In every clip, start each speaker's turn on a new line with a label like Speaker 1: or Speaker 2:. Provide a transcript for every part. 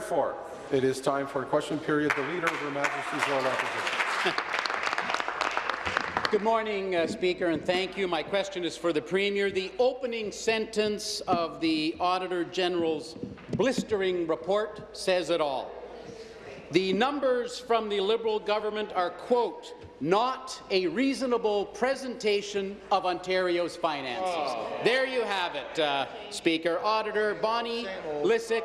Speaker 1: Therefore, it is time for a question period. The Leader of Her Majesty's Loyal Opposition.
Speaker 2: Good morning, uh, Speaker, and thank you. My question is for the Premier. The opening sentence of the Auditor General's blistering report says it all. The numbers from the Liberal government are, quote, not a reasonable presentation of Ontario's finances. Oh. There you have it, uh, Speaker. Auditor Bonnie Lysyk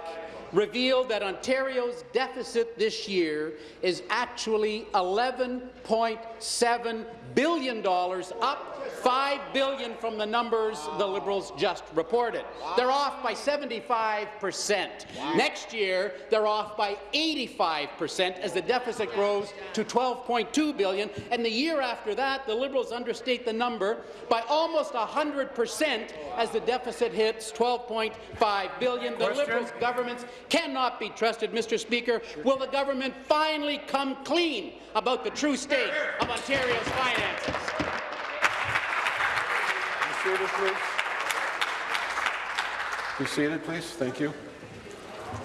Speaker 2: revealed that Ontario's deficit this year is actually $11.7 billion, up 5 billion from the numbers the Liberals just reported. They're off by 75 percent. Next year, they're off by 85 percent as the deficit grows to 12.2 billion, and the year after that, the Liberals understate the number by almost 100 percent as the deficit hits 12.5 billion. The Liberals' governments cannot be trusted, Mr. Speaker. Will the government finally come clean about the true state of Ontario's finances?
Speaker 1: Seated, please. Be seated, please. Thank you.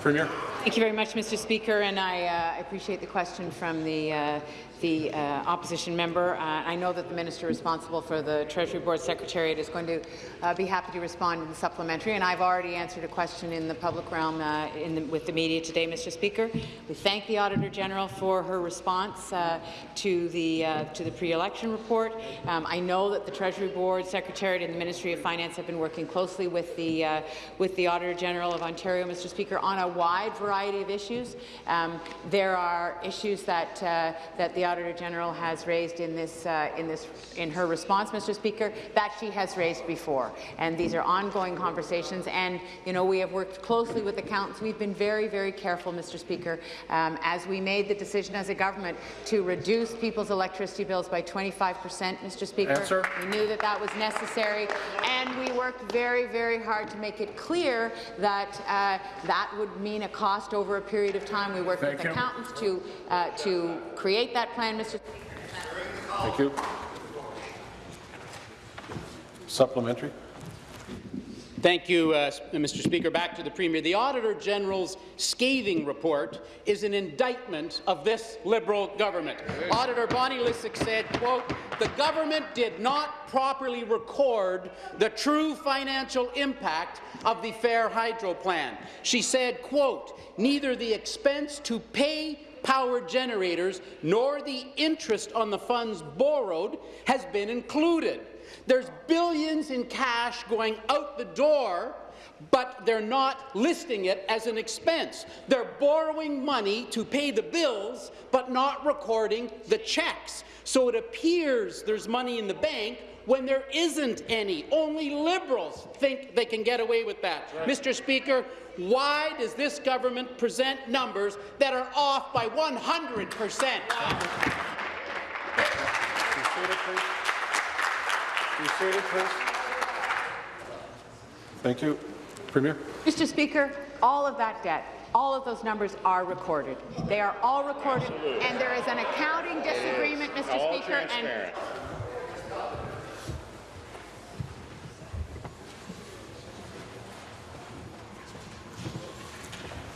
Speaker 1: Premier.
Speaker 3: Thank you very much, Mr. Speaker, and I uh, appreciate the question from the uh, the uh, opposition member. Uh, I know that the minister responsible for the Treasury Board Secretariat is going to uh, be happy to respond in the supplementary, and I've already answered a question in the public realm uh, the, with the media today, Mr. Speaker. We thank the Auditor General for her response uh, to the uh, the pre-election report. Um, I know that the Treasury Board Secretariat and the Ministry of Finance have been working closely with the with the Auditor General of Ontario, Mr. Speaker, on a wide variety of issues. Um, there are issues that that the Auditor General has raised in this, uh, in this, in her response, Mr. Speaker, that she has raised before. And these are ongoing conversations. And you know, we have worked closely with accountants. We've been very, very careful, Mr. Speaker, um, as we made the decision as a government to reduce people's electricity bills by 25 percent, Mr. Speaker.
Speaker 1: Answer.
Speaker 3: We knew that that was necessary, and we worked very, very hard to make it clear that uh, that would mean a cost over a period of time. We worked
Speaker 1: Thank
Speaker 3: with
Speaker 1: you.
Speaker 3: accountants to uh, to create that plan, Mr.
Speaker 1: Thank you. Supplementary.
Speaker 2: Thank you, uh, Mr. Speaker. Back to the Premier. The Auditor General's scathing report is an indictment of this Liberal government. Auditor Bonnie Lysyk said, quote, the government did not properly record the true financial impact of the Fair Hydro Plan. She said, quote, neither the expense to pay power generators nor the interest on the funds borrowed has been included. There's billions in cash going out the door but they're not listing it as an expense. They're borrowing money to pay the bills, but not recording the checks. So it appears there's money in the bank when there isn't any. Only Liberals think they can get away with that. Right. Mr. Speaker, why does this government present numbers that are off by 100 percent?
Speaker 1: Thank you. Premier.
Speaker 3: Mr. Speaker, all of that debt all of those numbers are recorded. They are all recorded, Absolutely. and there is an accounting disagreement, Mr. All Speaker. And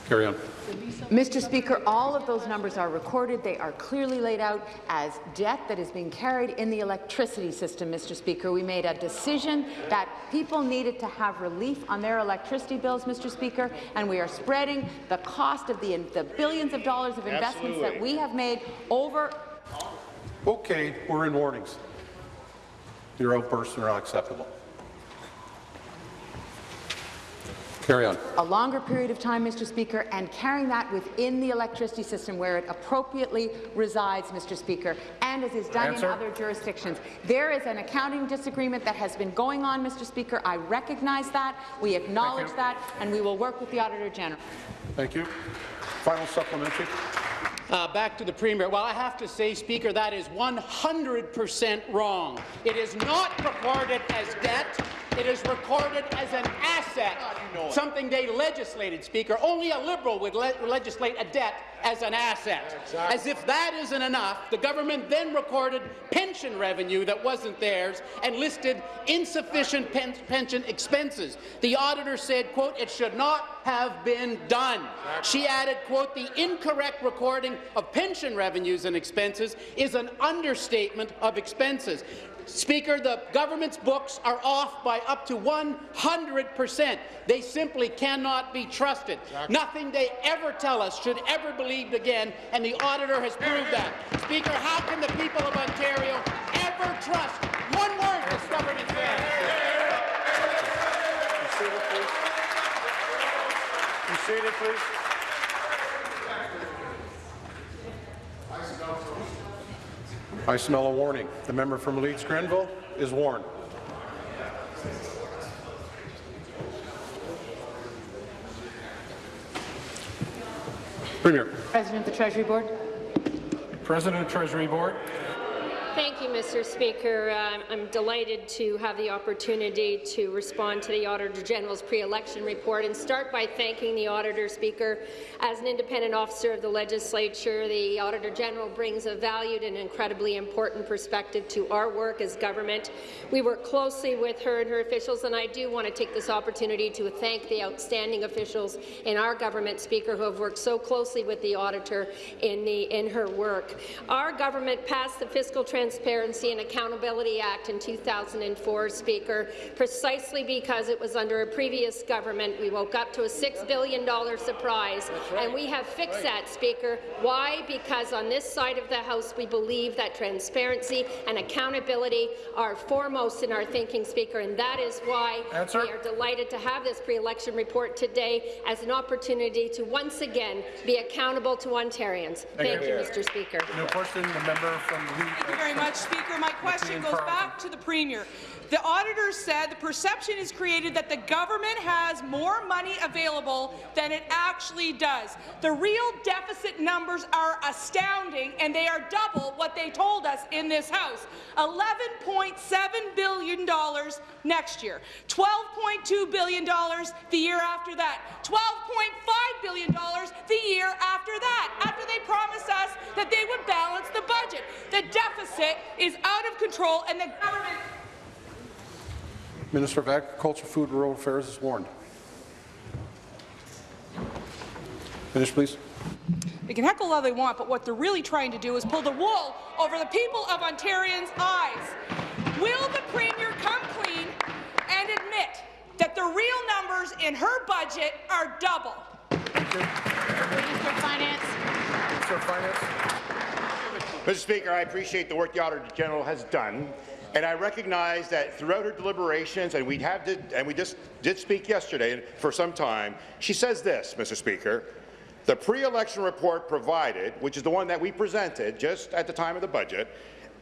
Speaker 1: Carry on.
Speaker 3: Mr. Speaker, all of those numbers are recorded. They are clearly laid out as debt that is being carried in the electricity system, Mr. Speaker. We made a decision that people needed to have relief on their electricity bills, Mr. Speaker, and we are spreading the cost of the, the billions of dollars of investments Absolutely. that we have made over.
Speaker 1: Okay, we're in warnings. Your outbursts are unacceptable. Carry on.
Speaker 3: A longer period of time, Mr. Speaker, and carrying that within the electricity system where it appropriately resides, Mr. Speaker, and as is done Answer. in other jurisdictions. There is an accounting disagreement that has been going on, Mr. Speaker. I recognize that. We acknowledge that, and we will work with the Auditor General.
Speaker 1: Thank you. Final supplementary.
Speaker 2: Uh, back to the Premier. Well, I have to say, Speaker, that is 100 percent wrong. It is not recorded as debt. It is recorded as an asset, something they legislated, Speaker. Only a Liberal would le legislate a debt as an asset. As if that isn't enough, the government then recorded pension revenue that wasn't theirs and listed insufficient pen pension expenses. The auditor said, quote, it should not have been done. She added, quote, the incorrect recording of pension revenues and expenses is an understatement of expenses. Speaker, the government's books are off by up to 100 percent. They simply cannot be trusted. Exactly. Nothing they ever tell us should ever be believed again, and the auditor has proved that. Speaker, how can the people of Ontario ever trust one word this government says?
Speaker 1: You seated, please. You seated, please. I smell a warning. The member from Leeds Grenville is warned. Premier.
Speaker 3: President of the Treasury Board.
Speaker 1: President of Treasury Board.
Speaker 4: Thank you, Mr. Speaker. I'm delighted to have the opportunity to respond to the Auditor General's pre-election report and start by thanking the Auditor Speaker. As an independent officer of the legislature, the Auditor General brings a valued and incredibly important perspective to our work as government. We work closely with her and her officials, and I do want to take this opportunity to thank the outstanding officials in our government, Speaker, who have worked so closely with the Auditor in, the, in her work. Our government passed the fiscal Transparency and Accountability Act in 2004, Speaker, precisely because it was under a previous government. We woke up to a $6 billion surprise, right. and we have fixed right. that, Speaker. Why? Because on this side of the House, we believe that transparency and accountability are foremost in our thinking, Speaker, and that is why Answer. we are delighted to have this pre-election report today as an opportunity to once again be accountable to Ontarians. Thank, Thank you, Mr. Speaker.
Speaker 1: No question, the member from
Speaker 5: the much, Speaker. My question goes back to the Premier. The auditor said the perception is created that the government has more money available than it actually does. The real deficit numbers are astounding, and they are double what they told us in this House. $11.7 billion next year, $12.2 billion the year after that, $12.5 billion the year after that, after they promised us that they would balance the budget. The deficit is out of control, and the government
Speaker 1: Minister of Agriculture, Food and Rural Affairs is warned. Finish, please.
Speaker 5: They can heckle all they want, but what they're really trying to do is pull the wool over the people of Ontarians' eyes. Will the Premier come clean and admit that the real numbers in her budget are double?
Speaker 1: Thank you.
Speaker 3: Minister of Finance.
Speaker 1: Minister of Finance.
Speaker 6: Mr. Speaker, I appreciate the work the Auditor General has done and I recognize that throughout her deliberations, and we have did, and we just did speak yesterday for some time, she says this, Mr. Speaker, the pre-election report provided, which is the one that we presented just at the time of the budget,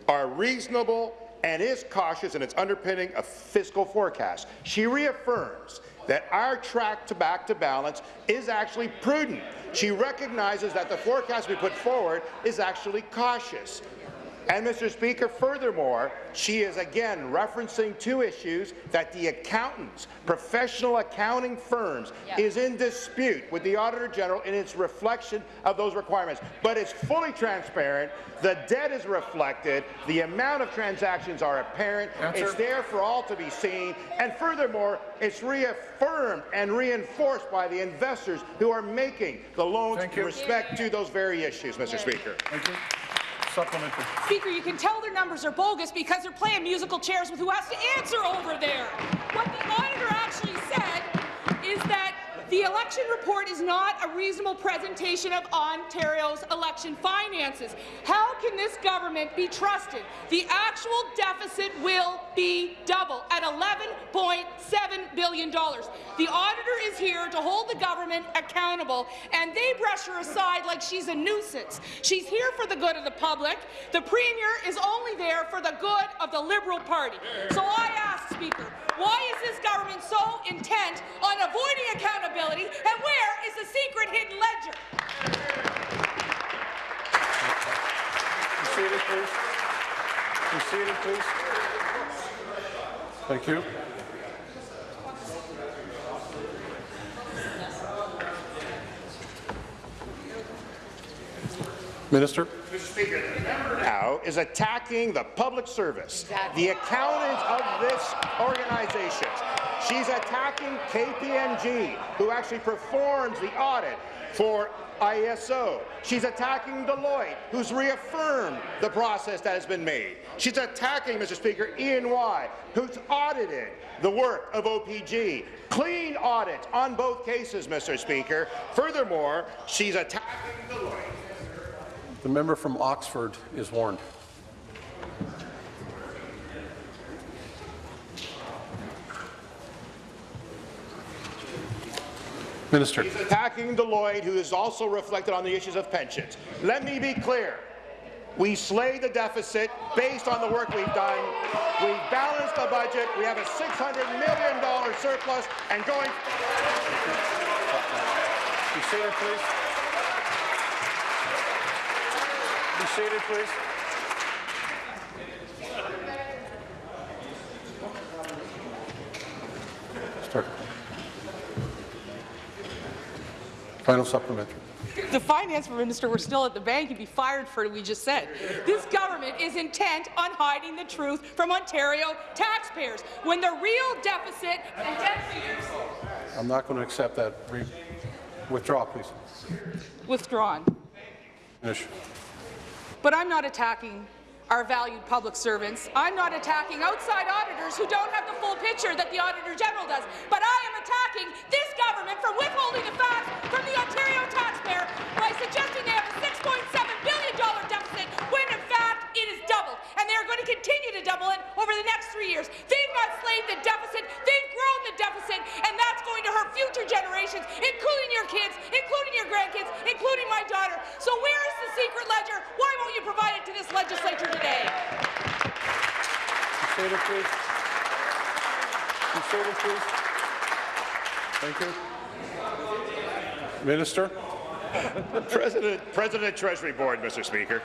Speaker 6: are reasonable and is cautious in its underpinning of fiscal forecast. She reaffirms that our track to back to balance is actually prudent. She recognizes that the forecast we put forward is actually cautious. And, Mr. Speaker, furthermore, she is again referencing two issues that the accountants, professional accounting firms, yep. is in dispute with the Auditor General in its reflection of those requirements. But it's fully transparent. The debt is reflected. The amount of transactions are apparent. Answer. It's there for all to be seen. And furthermore, it's reaffirmed and reinforced by the investors who are making the loans in respect to those very issues, Mr. Speaker.
Speaker 1: Supplementary.
Speaker 5: Speaker, you can tell their numbers are bogus because they're playing musical chairs with who has to answer over there. What the auditor actually said is that the election report is not a reasonable presentation of Ontario's election finances. How can this government be trusted? The actual deficit will be double at $11.7 billion. The auditor is here to hold the government accountable, and they brush her aside like she's a nuisance. She's here for the good of the public. The Premier is only there for the good of the Liberal Party. So I ask, Speaker, why is this government so intent on avoiding accountability, accountability, and where is the secret hidden ledger?
Speaker 1: Please. Please. Thank you. Minister.
Speaker 6: Now is attacking the public service, exactly. the accountants of this organization. She's attacking KPMG, who actually performs the audit for ISO. She's attacking Deloitte, who's reaffirmed the process that has been made. She's attacking, Mr. Speaker, E&Y, who's audited the work of OPG. Clean audit on both cases, Mr. Speaker. Furthermore, she's attacking Deloitte.
Speaker 1: The member from Oxford is warned. Minister.
Speaker 6: He's attacking Deloitte, who is also reflected on the issues of pensions. Let me be clear. We slayed the deficit based on the work we've done. We've balanced the budget. We have a $600 million surplus and going.
Speaker 1: Be seated, please. Be seated, please. Start. Final supplementary.
Speaker 5: the finance minister were still at the bank, he'd be fired for what we just said. This government is intent on hiding the truth from Ontario taxpayers when the real deficit and debt figures
Speaker 1: I'm not going to accept that. Re- Withdraw, please.
Speaker 5: withdrawn.
Speaker 1: Finish.
Speaker 5: But I'm not attacking our valued public servants. I'm not attacking outside auditors who don't have the full picture that the Auditor General does. But I am attacking this government for withholding the facts from the Ontario taxpayer by suggesting they have a $6.7 billion deficit when in fact it is doubled. And they are going to continue to double it over the next three years. They've not slayed the deficit, they've grown the deficit, and that's going to hurt future generations, including your kids, including your grandkids, including my daughter. So where is the secret ledger? Why won't you provide it to this legislature today?
Speaker 1: Be please. Be please. Thank you. Minister?
Speaker 6: President, President Treasury Board, Mr. Speaker.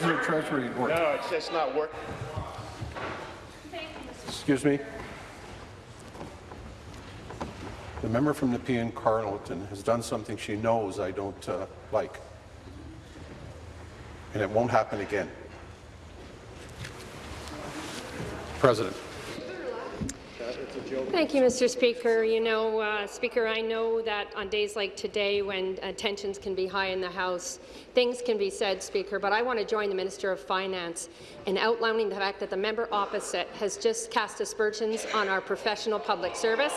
Speaker 1: Your Treasury report.
Speaker 6: No, it's just not working.
Speaker 1: Excuse me? The member from Nepean Carleton has done something she knows I don't uh, like. And it won't happen again. President.
Speaker 4: Thank you, Mr. Speaker. You know, uh, Speaker, I know that on days like today when uh, tensions can be high in the House, things can be said, Speaker, but I want to join the Minister of Finance in outlining the fact that the member opposite has just cast aspersions on our professional public service.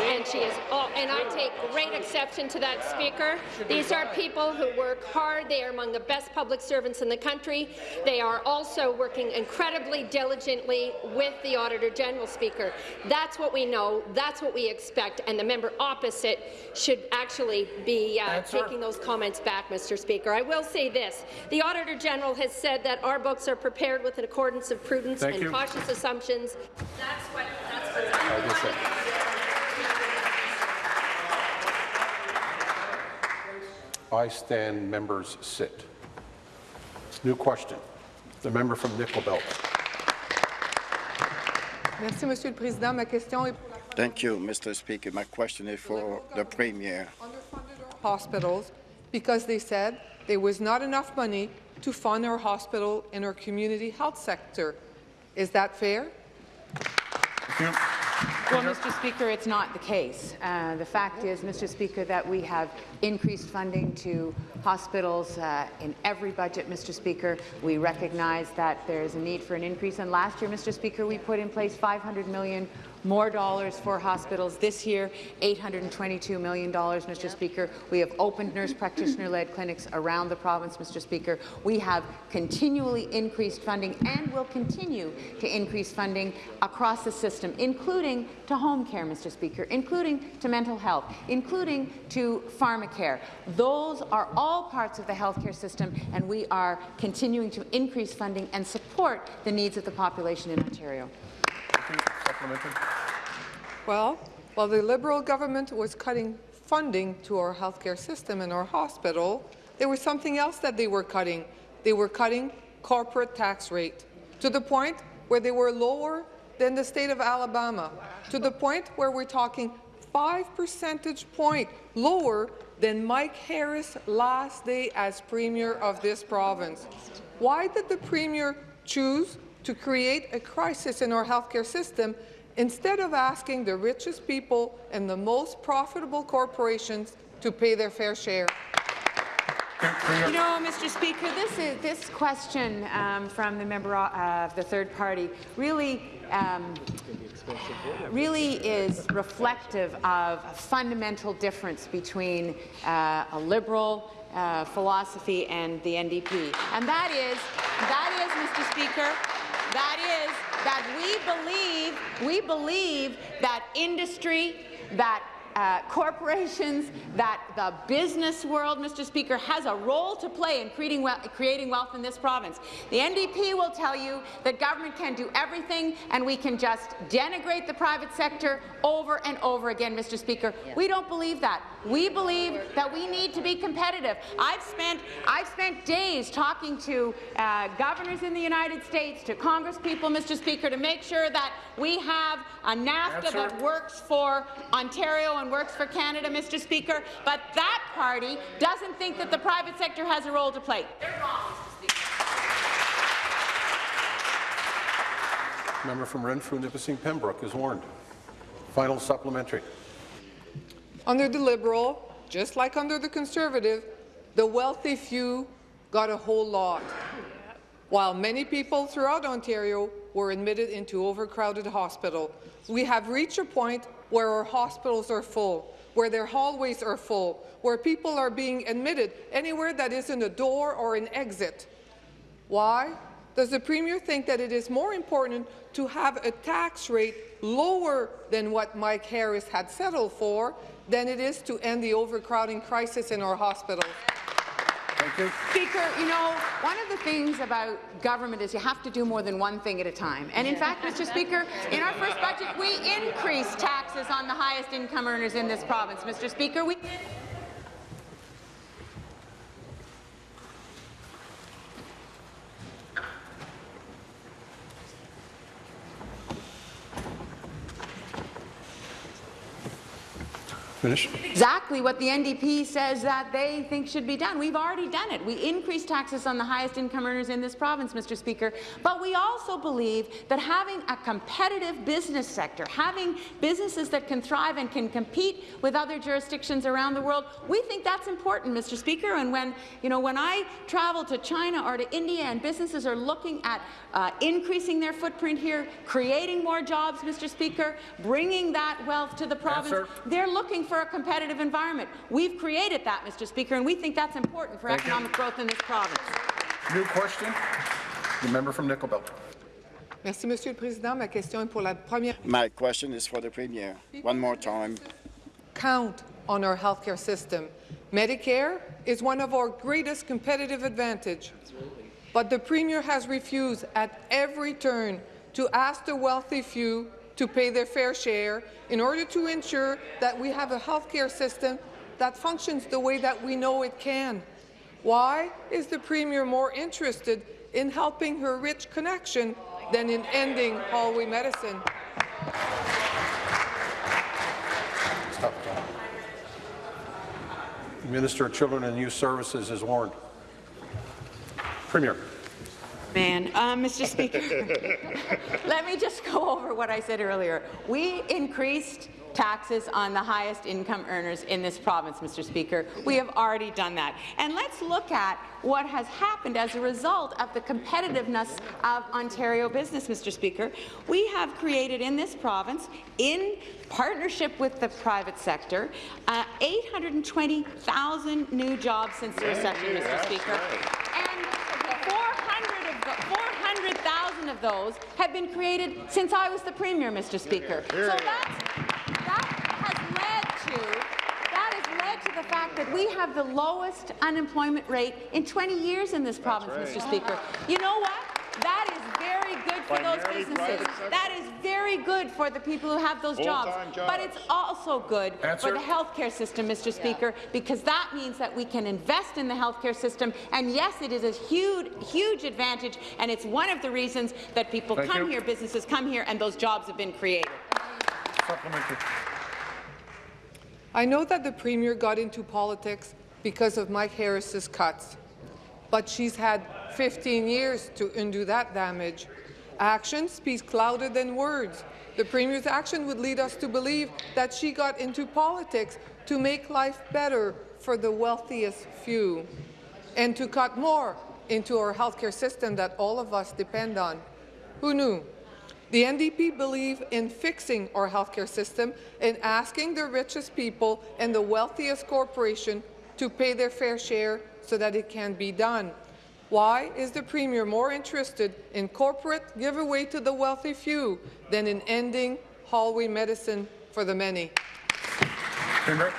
Speaker 4: And she is, and I take great exception to that, Speaker. These are people who work hard. They are among the best public servants in the country. They are also working incredibly diligently with the Auditor General, Speaker. That's what we know. That's what we expect. And the member opposite should actually be uh, taking those comments back, Mr. Speaker. I will say this. The Auditor General has said that our books are prepared with an accordance of prudence
Speaker 1: Thank
Speaker 4: and
Speaker 1: you.
Speaker 4: cautious assumptions. That's what, that's
Speaker 1: I
Speaker 4: what's
Speaker 1: I stand, members sit. New question. The member from Nickel Belt.
Speaker 7: Merci, Monsieur le Président. Ma question est pour la
Speaker 8: Thank you, Mr. Speaker. My question is for the Premier.
Speaker 7: underfunded our hospitals because they said there was not enough money to fund our hospital and our community health sector. Is that fair?
Speaker 3: Well, Mr. Speaker, it's not the case. Uh, the fact is, Mr. Speaker, that we have increased funding to hospitals uh, in every budget, Mr. Speaker. We recognize that there is a need for an increase. And last year, Mr. Speaker, we put in place 500 million more dollars for hospitals. This year, $822 million, Mr. Speaker. We have opened nurse practitioner-led clinics around the province, Mr. Speaker. We have continually increased funding and will continue to increase funding across the system, including to home care, Mr. Speaker, including to mental health, including to pharmacare. Those are all parts of the healthcare system, and we are continuing to increase funding and support the needs of the population in Ontario.
Speaker 7: Well, while the Liberal government was cutting funding to our healthcare system and our hospital, there was something else that they were cutting. They were cutting corporate tax rate to the point where they were lower than the state of Alabama, to the point where we're talking five percentage point lower than Mike Harris' last day as Premier of this province. Why did the Premier choose to create a crisis in our healthcare system instead of asking the richest people and the most profitable corporations to pay their fair share?
Speaker 3: You know, Mr. Speaker, this is this question um, from the member uh, of the third party really. Um, really is reflective of a fundamental difference between uh, a liberal uh, philosophy and the NDP, and that is, that is, Mr. Speaker, that is that we believe we believe that industry, that uh, corporations, that the business world, Mr. Speaker, has a role to play in creating, we creating wealth in this province. The NDP will tell you that government can do everything and we can just denigrate the private sector over and over again, Mr. Speaker. Yeah. We don't believe that. We believe that we need to be competitive. I've spent, I've spent days talking to uh, governors in the United States, to Congress people, Mr. Speaker, to make sure that we have a NAFTA Answer. that works for Ontario and works for Canada, Mr. Speaker. But that party doesn't think that the private sector has a role to play. They're wrong, Mr. Speaker.
Speaker 1: Member from Renfrew, Nipissing, Pembroke is warned. Final supplementary.
Speaker 7: Under the Liberal, just like under the Conservative, the wealthy few got a whole lot, while many people throughout Ontario were admitted into overcrowded hospital. We have reached a point where our hospitals are full, where their hallways are full, where people are being admitted anywhere that isn't a door or an exit. Why? Does the Premier think that it is more important to have a tax rate lower than what Mike Harris had settled for than it is to end the overcrowding crisis in our hospitals.
Speaker 1: Thank you.
Speaker 3: Speaker, you know, one of the things about government is you have to do more than one thing at a time. And in fact, Mr. Speaker, in our first budget, we increased taxes on the highest income earners in this province. Mr. Speaker, we
Speaker 1: Finish.
Speaker 3: Exactly what the NDP says that they think should be done. We've already done it. We increased taxes on the highest income earners in this province, Mr. Speaker, but we also believe that having a competitive business sector, having businesses that can thrive and can compete with other jurisdictions around the world, we think that's important, Mr. Speaker. And when, you know, when I travel to China or to India and businesses are looking at uh, increasing their footprint here, creating more jobs, Mr. Speaker, bringing that wealth to the province, yes, they're looking for for a competitive environment. We've created that, Mr. Speaker, and we think that's important for Thank economic you. growth in this province.
Speaker 1: New question. The member from Nickel Belt.
Speaker 7: Merci, Monsieur le Président. Ma question est pour la première.
Speaker 8: My question is for the Premier. One more time.
Speaker 7: Count on our healthcare system. Medicare is one of our greatest competitive advantage. But the Premier has refused at every turn to ask the wealthy few to pay their fair share in order to ensure that we have a healthcare system that functions the way that we know it can. Why is the Premier more interested in helping her rich connection than in ending hallway medicine?
Speaker 1: Minister of Children and Youth Services is warned. Premier.
Speaker 3: Man, uh, Mr. Speaker, let me just go over what I said earlier. We increased taxes on the highest income earners in this province, Mr. Speaker. We have already done that. And let's look at what has happened as a result of the competitiveness of Ontario business, Mr. Speaker. We have created in this province, in partnership with the private sector, uh, 820,000 new jobs since the recession, Mr. Speaker. And 400,000 of those have been created since I was the Premier, Mr. Speaker. So that has led to that has led to the fact that we have the lowest unemployment rate in 20 years in this province, right. Mr. Speaker. You know what? That is very good for those businesses. That is very good for the people who have those jobs. jobs. But it's also good Answer. for the healthcare system, Mr. Speaker, because that means that we can invest in the healthcare system. And yes, it is a huge, huge advantage, and it's one of the reasons that people Thank come you. here, businesses come here, and those jobs have been created.
Speaker 7: I know that the Premier got into politics because of Mike Harris's cuts, but she's had 15 years to undo that damage. Action speaks louder than words. The Premier's action would lead us to believe that she got into politics to make life better for the wealthiest few and to cut more into our healthcare system that all of us depend on. Who knew? The NDP believe in fixing our healthcare system and asking the richest people and the wealthiest corporation to pay their fair share so that it can be done. Why is the Premier more interested in corporate giveaway to the wealthy few than in ending hallway medicine for the many?
Speaker 1: Premier.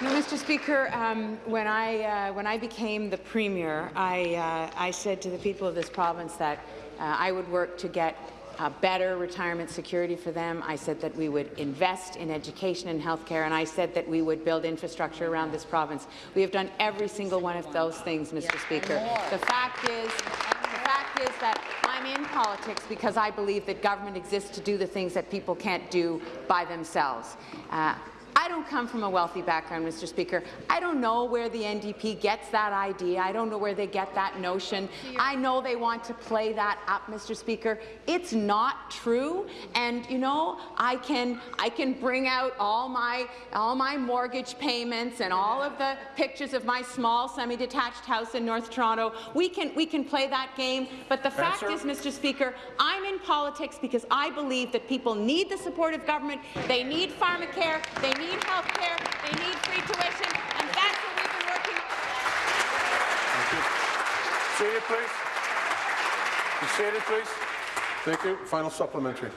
Speaker 3: No, Mr. Speaker, um, when, I, uh, when I became the Premier, I, uh, I said to the people of this province that uh, I would work to get uh, better retirement security for them. I said that we would invest in education and healthcare, and I said that we would build infrastructure around this province. We have done every single one of those things, Mr. Speaker. The fact is, the fact is that I'm in politics because I believe that government exists to do the things that people can't do by themselves. Uh, I don't come from a wealthy background, Mr. Speaker. I don't know where the NDP gets that idea. I don't know where they get that notion. I know they want to play that up, Mr. Speaker. It's not true. And you know, I can I can bring out all my all my mortgage payments and all of the pictures of my small semi-detached house in North Toronto. We can we can play that game. But the fact
Speaker 1: Answer.
Speaker 3: is, Mr. Speaker, I'm in politics because I believe that people need the support of government. They need pharmacare. They need health care. They need free tuition. And that's what we've been working
Speaker 1: Seated, please. Be seated, please. Thank you. Final supplementary.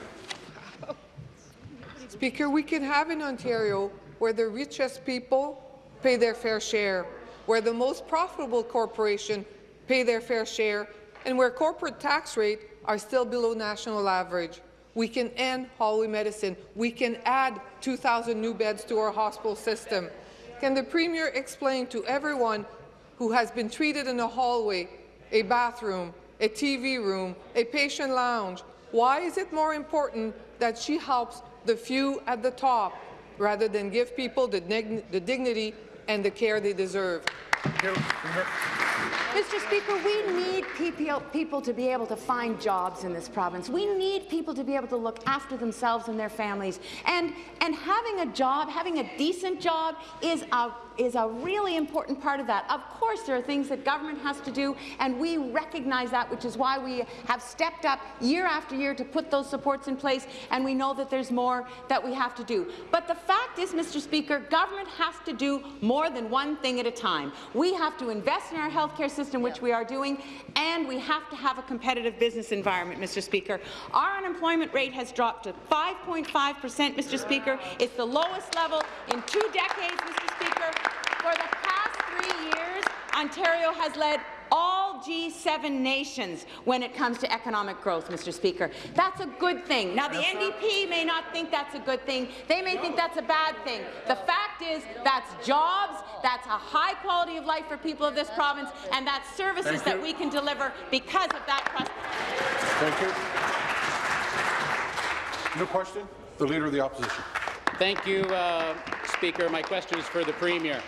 Speaker 7: Speaker, we can have in Ontario where the richest people pay their fair share, where the most profitable corporation pay their fair share, and where corporate tax rates are still below national average. We can end hallway medicine. We can add 2,000 new beds to our hospital system. Can the Premier explain to everyone who has been treated in a hallway, a bathroom, a TV room, a patient lounge, why is it more important that she helps the few at the top rather than give people the, the dignity and the care they deserve?
Speaker 3: Mr. Speaker, we need people, to be able to find jobs in this province. We need people to be able to look after themselves and their families. And, and having a job, having a decent job, is a, is a really important part of that. Of course, there are things that government has to do, and we recognize that, which is why we have stepped up year after year to put those supports in place, and we know that there's more that we have to do. But the fact is, Mr. Speaker, government has to do more than one thing at a time. We have to invest in our healthcare system, which we are doing, and we have to have a competitive business environment, Mr. Speaker. Our unemployment rate has dropped to 5.5 percent, Mr. Speaker. It's the lowest level in two decades, Mr. Speaker. For the past three years, Ontario has led all G7 nations when it comes to economic growth, Mr. Speaker. That's a good thing. Now, the NDP may not think that's a good thing. They may think that's a bad thing. The fact is that's jobs, that's a high quality of life for people of this province, and that's services that we can deliver because of that prosperity.
Speaker 1: Thank you. New question? The Leader of the Opposition.
Speaker 2: Thank you, uh, Speaker. My question is for the Premier.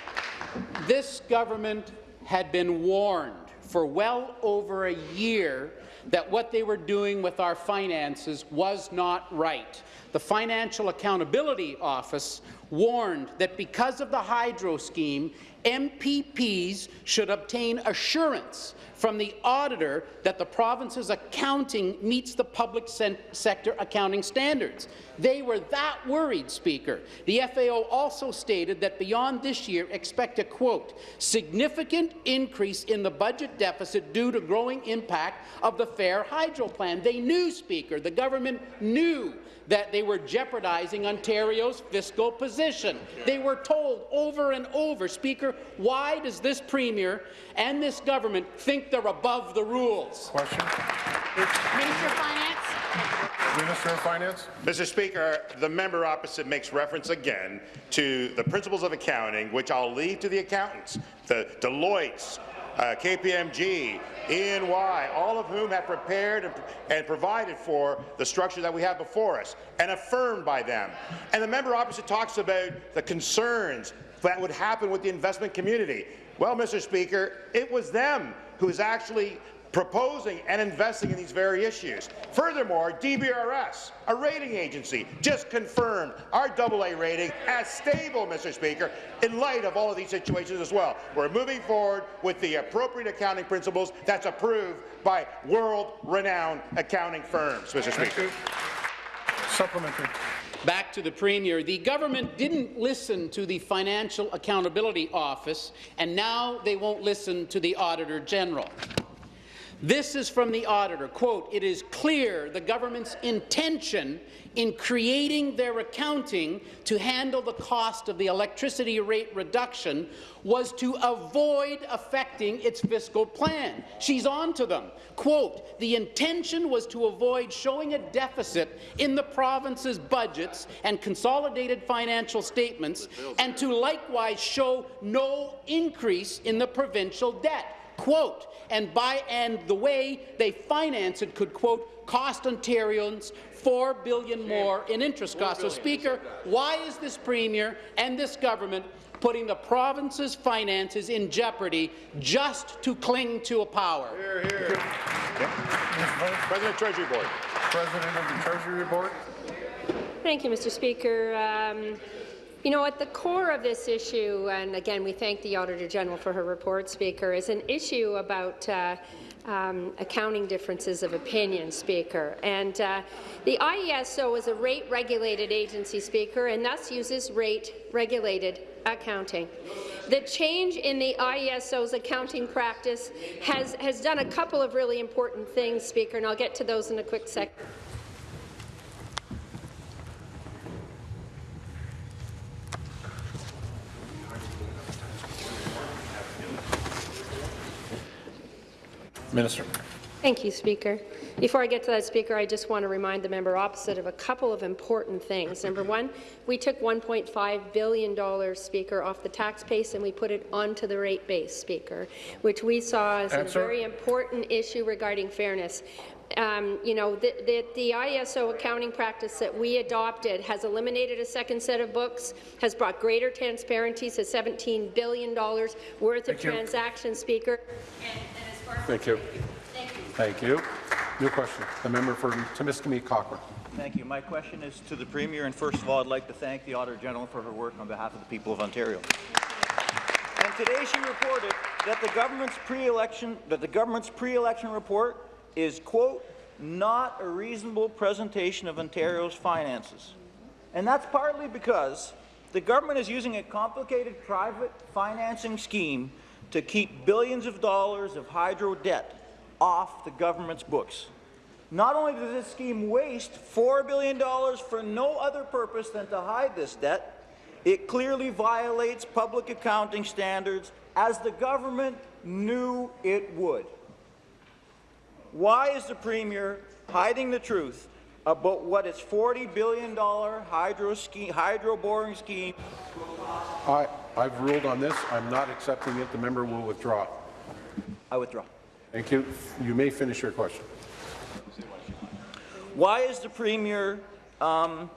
Speaker 2: This government had been warned for well over a year that what they were doing with our finances was not right. The Financial Accountability Office warned that because of the hydro scheme, MPPs should obtain assurance from the auditor that the province's accounting meets the public sector accounting standards. They were that worried, Speaker. The FAO also stated that beyond this year, expect a, quote, significant increase in the budget deficit due to growing impact of the Fair Hydro Plan. They knew, Speaker, the government knew that they were jeopardizing Ontario's fiscal position. They were told over and over, Speaker, why does this Premier and this government think they're above the rules?
Speaker 1: Question?
Speaker 3: Minister of Finance.
Speaker 1: Minister of Finance.
Speaker 6: Mr. Speaker, the member opposite makes reference again to the principles of accounting, which I'll leave to the accountants, the Deloitte's, uh, KPMG, EY, all of whom have prepared and, and provided for the structure that we have before us and affirmed by them. And the member opposite talks about the concerns that would happen with the investment community. Well, Mr. Speaker, it was them who is actually proposing and investing in these very issues. Furthermore, DBRS, a rating agency, just confirmed our AA rating as stable, Mr. Speaker, in light of all of these situations as well. We're moving forward with the appropriate accounting principles that's approved by world-renowned accounting firms, Mr. Speaker.
Speaker 1: Supplementary.
Speaker 2: Back to the Premier. The government didn't listen to the Financial Accountability Office, and now they won't listen to the Auditor General. This is from the auditor. Quote, it is clear the government's intention in creating their accounting to handle the cost of the electricity rate reduction was to avoid affecting its fiscal plan. She's on to them. Quote, the intention was to avoid showing a deficit in the province's budgets and consolidated financial statements and to likewise show no increase in the provincial debt quote, and by and the way they finance it could, quote, cost Ontarians four billion more in interest costs. So, Speaker, why is this Premier and this government putting the province's finances in jeopardy just to cling to a power?
Speaker 1: Here, here.
Speaker 6: President Treasury Board.
Speaker 1: President of the Treasury Board.
Speaker 4: Thank you, Mr. Speaker. Um, you know, at the core of this issue, and again, we thank the Auditor General for her report, Speaker, is an issue about uh, um, accounting differences of opinion, Speaker. And uh, the IESO is a rate-regulated agency, Speaker, and thus uses rate-regulated accounting. The change in the IESO's accounting practice has, has done a couple of really important things, Speaker, and I'll get to those in a quick second.
Speaker 1: Minister.
Speaker 4: Thank you, Speaker. Before I get to that, Speaker, I just want to remind the member opposite of a couple of important things. Number one, we took $1.5 billion, Speaker, off the tax base and we put it onto the rate base, Speaker, which we saw as
Speaker 1: Answer.
Speaker 4: a very important issue regarding fairness. Um, you know, the, the, the, ISO accounting practice that we adopted has eliminated a second set of books, has brought greater transparency to $17 billion worth
Speaker 1: Thank
Speaker 4: of
Speaker 1: you.
Speaker 4: transactions, Speaker.
Speaker 1: Thank you. Thank you. New question. The member for Timiskaming Cochrane.
Speaker 9: Thank you. My question is to the Premier, and first of all, I'd like to thank the Auditor General for her work on behalf of the people of Ontario. And today she reported that the government's pre-election that the government's pre-election report is quote not a reasonable presentation of Ontario's finances. And that's partly because the government is using a complicated private financing scheme to keep billions of dollars of hydro debt off the government's books. Not only does this scheme waste $4 billion for no other purpose than to hide this debt, it clearly violates public accounting standards as the government knew it would. Why is the Premier hiding the truth about what its $40 billion hydro, scheme, hydro boring scheme
Speaker 1: I, I've ruled on this. I'm not accepting it. The member will withdraw.
Speaker 9: I withdraw.
Speaker 1: Thank you. You may finish your question.
Speaker 9: Why is the Premier um,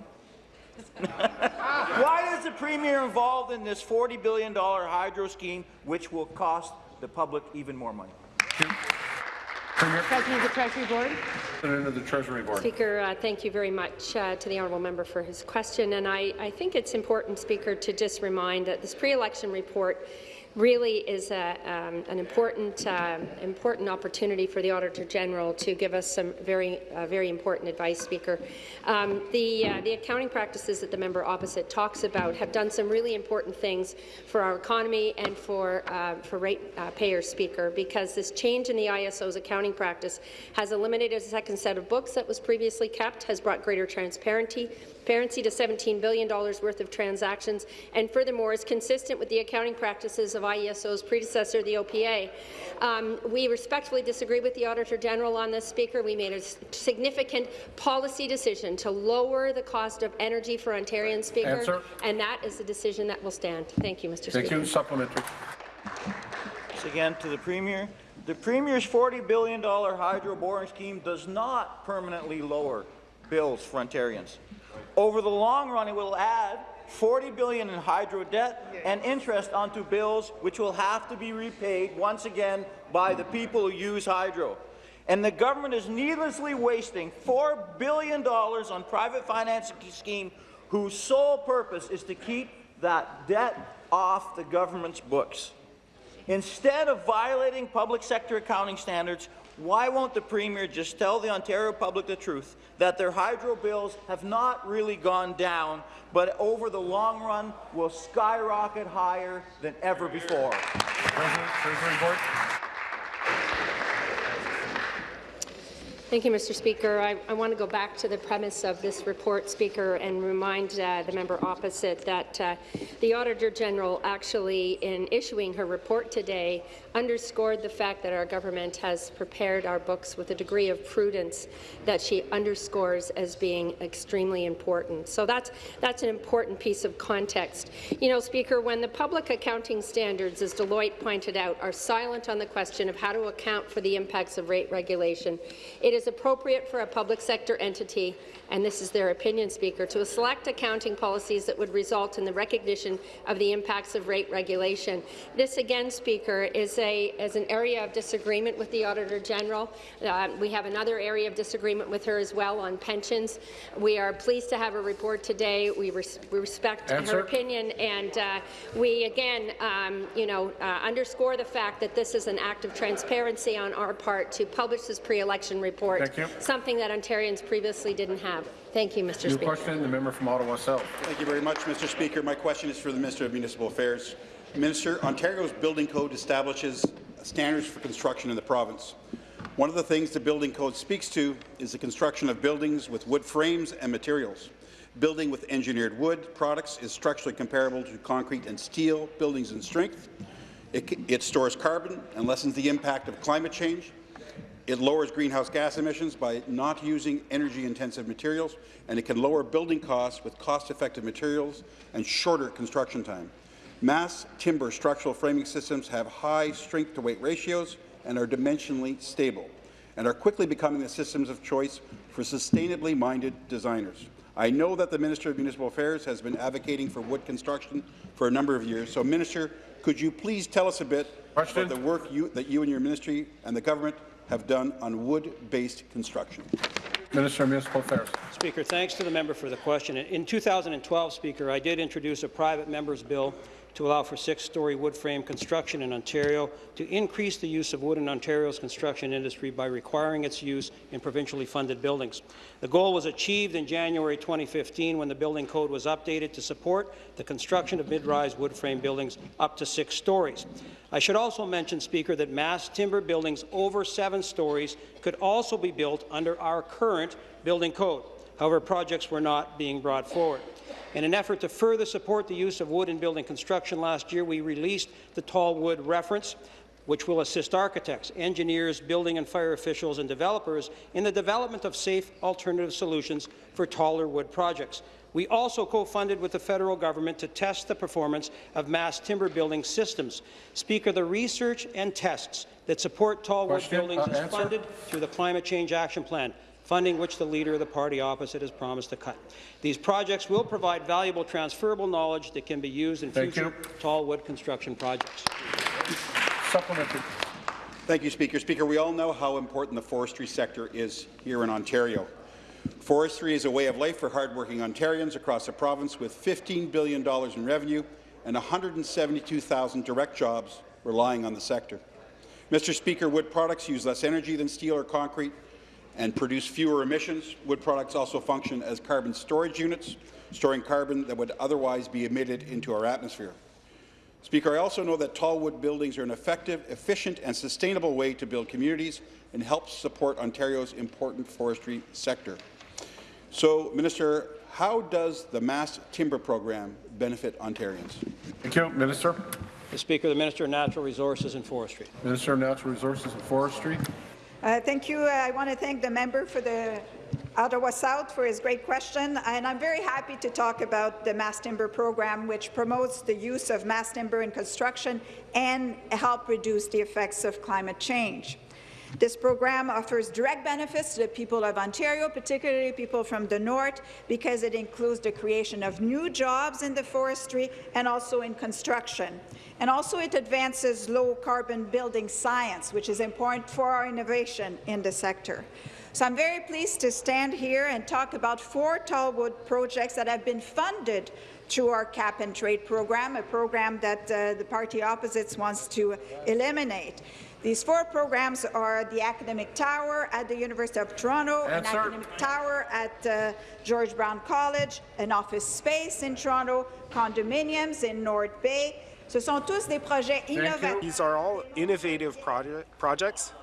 Speaker 9: Why is the Premier involved in this $40 billion hydro scheme, which will cost the public even more money?
Speaker 3: President of the Treasury Board.
Speaker 1: President of the Treasury Board.
Speaker 4: Speaker, uh, thank you very much uh, to the honourable member for his question. And I, I think it's important, Speaker, to just remind that this pre-election report really is a, um, an important, uh, important opportunity for the Auditor General to give us some very, uh, very important advice, Speaker. Um, the, uh, the accounting practices that the member opposite talks about have done some really important things for our economy and for, uh, for rate uh, Speaker, because this change in the ISO's accounting practice has eliminated a second set of books that was previously kept, has brought greater transparency, transparency to $17 billion worth of transactions, and furthermore is consistent with the accounting practices of IESO's predecessor, the OPA. Um, we respectfully disagree with the Auditor General on this, Speaker. We made a significant policy decision to lower the cost of energy for Ontarians, Speaker,
Speaker 1: Answer.
Speaker 4: and that is the decision that will stand. Thank you, Mr.
Speaker 1: Thank
Speaker 4: Speaker.
Speaker 1: you. Supplementary.
Speaker 9: once again to the Premier. The Premier's $40 billion hydro boring scheme does not permanently lower bills for Ontarians. Over the long run, it will add 40 billion in hydro debt and interest onto bills which will have to be repaid once again by the people who use hydro. And the government is needlessly wasting $4 billion on private financing scheme whose sole purpose is to keep that debt off the government's books. Instead of violating public sector accounting standards, why won't the Premier just tell the Ontario public the truth, that their hydro bills have not really gone down, but over the long run will skyrocket higher than ever before?
Speaker 4: Thank you, Mr. Speaker. I, I, want to go back to the premise of this report, Speaker, and remind uh, the member opposite that uh, the Auditor General actually, in issuing her report today, underscored the fact that our government has prepared our books with a degree of prudence that she underscores as being extremely important. So that's, that's an important piece of context. You know, Speaker, when the public accounting standards, as Deloitte pointed out, are silent on the question of how to account for the impacts of rate regulation, it is appropriate for a public sector entity and this is their opinion, Speaker, to select accounting policies that would result in the recognition of the impacts of rate regulation. This, again, Speaker, is, a, is an area of disagreement with the Auditor General. Uh, we have another area of disagreement with her as well on pensions. We are pleased to have a report today. We, res we respect
Speaker 1: Answer.
Speaker 4: her opinion, and uh, we, again, um, you know, uh, underscore the fact that this is an act of transparency on our part to publish this pre-election report, something that Ontarians previously didn't have. Thank you, Mr.
Speaker 1: New
Speaker 4: Speaker.
Speaker 1: question, the member from Ottawa South.
Speaker 10: Thank you very much, Mr. Speaker. My question is for the Minister of Municipal Affairs. Minister, Ontario's building code establishes standards for construction in the province. One of the things the building code speaks to is the construction of buildings with wood frames and materials. Building with engineered wood products is structurally comparable to concrete and steel buildings in strength. It, it stores carbon and lessens the impact of climate change. It lowers greenhouse gas emissions by not using energy-intensive materials, and it can lower building costs with cost-effective materials and shorter construction time. Mass timber structural framing systems have high strength-to-weight ratios and are dimensionally stable, and are quickly becoming the systems of choice for sustainably minded designers. I know that the Minister of Municipal Affairs has been advocating for wood construction for a number of years. So, Minister, could you please tell us a bit Question? about the work you, that you and your ministry and the government have done on wood-based construction.
Speaker 1: Minister of Municipal Affairs.
Speaker 11: Speaker, thanks to the member for the question. In 2012, Speaker, I did introduce a private member's bill to allow for six-story wood frame construction in Ontario, to increase the use of wood in Ontario's construction industry by requiring its use in provincially funded buildings. The goal was achieved in January 2015 when the building code was updated to support the construction of mid-rise wood frame buildings up to six stories. I should also mention, Speaker, that mass timber buildings over seven stories could also be built under our current building code. However, projects were not being brought forward. In an effort to further support the use of wood in building construction last year, we released the Tall Wood Reference, which will assist architects, engineers, building and fire officials and developers in the development of safe alternative solutions for taller wood projects. We also co-funded with the federal government to test the performance of mass timber building systems. Speaker, the research and tests that support tall wood buildings uh, is funded through the Climate Change Action Plan funding which the Leader of the party opposite has promised to cut. These projects will provide valuable transferable knowledge that can be used in
Speaker 1: Thank
Speaker 11: future you. tall wood construction projects.
Speaker 1: Supplementary.
Speaker 10: Thank you, Speaker. Speaker, we all know how important the forestry sector is here in Ontario. Forestry is a way of life for hardworking Ontarians across the province with $15 billion in revenue and 172,000 direct jobs relying on the sector. Mr. Speaker, wood products use less energy than steel or concrete, and produce fewer emissions. Wood products also function as carbon storage units, storing carbon that would otherwise be emitted into our atmosphere. Speaker, I also know that tall wood buildings are an effective, efficient and sustainable way to build communities and help support Ontario's important forestry sector. So, Minister, how does the Mass Timber Program benefit Ontarians?
Speaker 1: Thank you. Minister.
Speaker 11: The Speaker, the Minister of Natural Resources and Forestry.
Speaker 1: Minister of Natural Resources and Forestry.
Speaker 12: Uh, thank you. Uh, I want to thank the member for the Ottawa South for his great question, and I'm very happy to talk about the mass timber program, which promotes the use of mass timber in construction and help reduce the effects of climate change. This program offers direct benefits to the people of Ontario, particularly people from the north, because it includes the creation of new jobs in the forestry and also in construction. And also it advances low-carbon building science, which is important for our innovation in the sector. So I'm very pleased to stand here and talk about four tallwood projects that have been funded through our cap-and-trade program, a program that uh, the party opposites wants to eliminate. These four programs are the Academic Tower at the University of Toronto, an
Speaker 1: Answer.
Speaker 12: Academic Tower at uh, George Brown College, an office space in Toronto, condominiums in North Bay. Ce sont tous des projets innovatifs.
Speaker 13: These are all innovative proje- projects.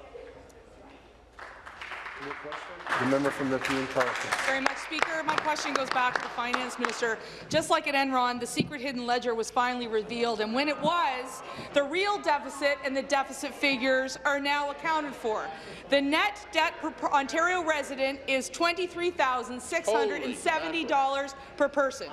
Speaker 1: The member from Nepean Carleton.
Speaker 5: very much, Speaker. My question goes back to the Finance Minister. Just like at Enron, the secret hidden ledger was finally revealed, and when it was, the real deficit and the deficit figures are now accounted for. The net debt per per Ontario resident is $23,670 per person.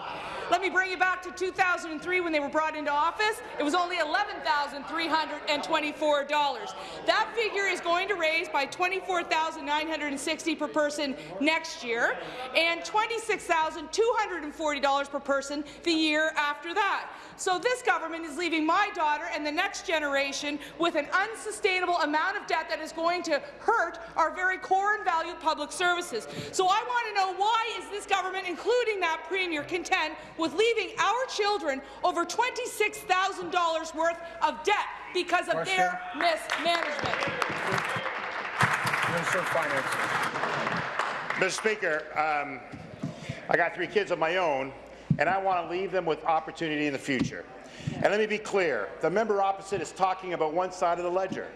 Speaker 5: Let me bring you back to 2003 when they were brought into office. It was only $11,324. That figure is going to raise by $24,960 per person next year and $26,240 per person the year after that. So this government is leaving my daughter and the next generation with an unsustainable amount of debt that is going to hurt our very core and valued public services. So I want to know why is this government, including that premier, content with leaving our children over $26,000 worth of debt because of their mismanagement?
Speaker 1: Minister of Finance.
Speaker 6: Mr. Speaker, um, I got three kids of my own, and I want to leave them with opportunity in the future. And let me be clear, the member opposite is talking about one side of the ledger.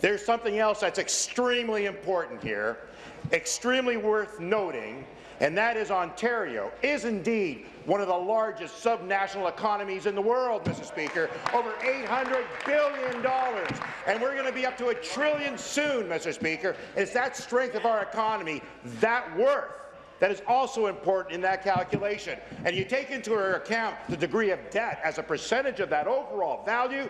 Speaker 6: There's something else that's extremely important here, extremely worth noting, and that is Ontario is indeed one of the largest subnational economies in the world, Mr. Speaker, over $800 billion. And we're going to be up to a trillion soon, Mr. Speaker. It's that strength of our economy, that worth, that is also important in that calculation. And you take into account the degree of debt as a percentage of that overall value,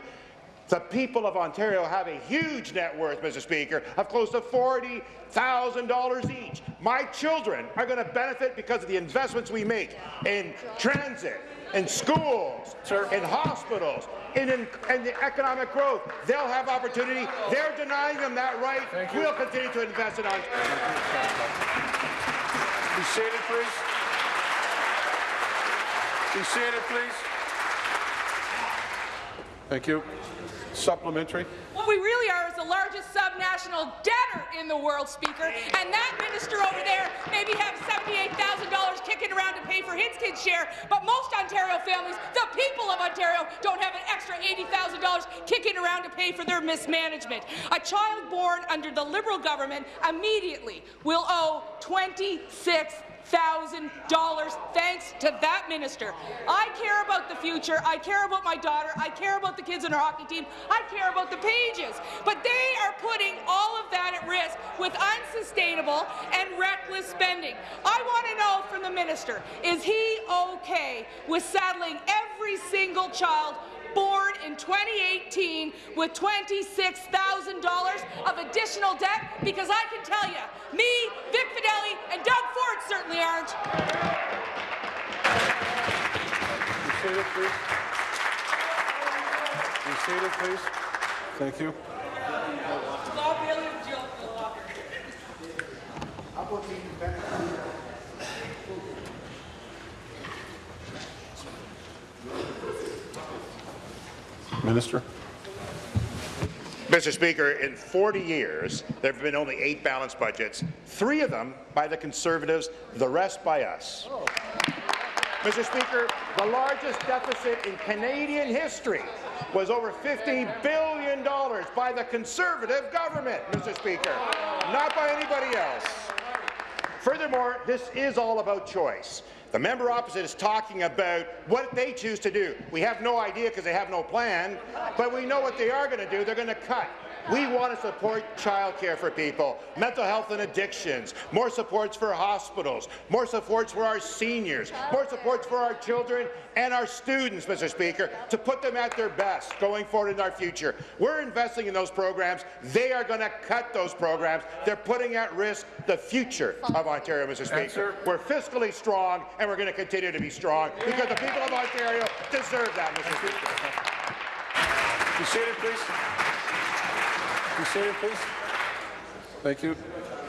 Speaker 6: the people of Ontario have a huge net worth, Mr. Speaker, of close to $40,000 each. My children are going to benefit because of the investments we make in transit, in schools, in hospitals, in, in, in the economic growth. They'll have opportunity. They're denying them that right. We'll continue to invest in Ontario.
Speaker 1: Be seated, please. Be seated, please. Thank you. Supplementary.
Speaker 5: What we really are is the largest subnational debtor in the world, Speaker, and that minister over there maybe have $78,000 kicking around to pay for his kid's share, but most Ontario families, the people of Ontario, don't have an extra $80,000 kicking around to pay for their mismanagement. A child born under the Liberal government immediately will owe 26 thousand dollars thanks to that minister. I care about the future. I care about my daughter. I care about the kids in our hockey team. I care about the pages. But they are putting all of that at risk with unsustainable and reckless spending. I want to know from the minister, is he okay with saddling every single child born in 2018 with $26,000 of additional debt? Because I can tell you, me, Vic Fedeli, and Doug Ford certainly aren't.
Speaker 1: Be seated, please. Be seated, please. Thank you. Minister.
Speaker 6: Mr. Speaker, in 40 years, there have been only eight balanced budgets, three of them by the Conservatives, the rest by us. Mr. Speaker, the largest deficit in Canadian history was over $50 billion by the Conservative government, Mr. Speaker, not by anybody else. Furthermore, this is all about choice. The member opposite is talking about what they choose to do. We have no idea because they have no plan, but we know what they are going to do. They're going to cut We want to support childcare for people, mental health and addictions, more supports for hospitals, more supports for our seniors, more supports for our children and our students, Mr. Speaker, to put them at their best going forward in our future. We're investing in those programs. They are going to cut those programs. They're putting at risk the future of Ontario, Mr. Speaker.
Speaker 1: Answer.
Speaker 6: We're fiscally strong, and we're going to continue to be strong because the people of Ontario deserve that, Mr. Speaker.
Speaker 1: Be seated, please. Be seated, please. Thank you.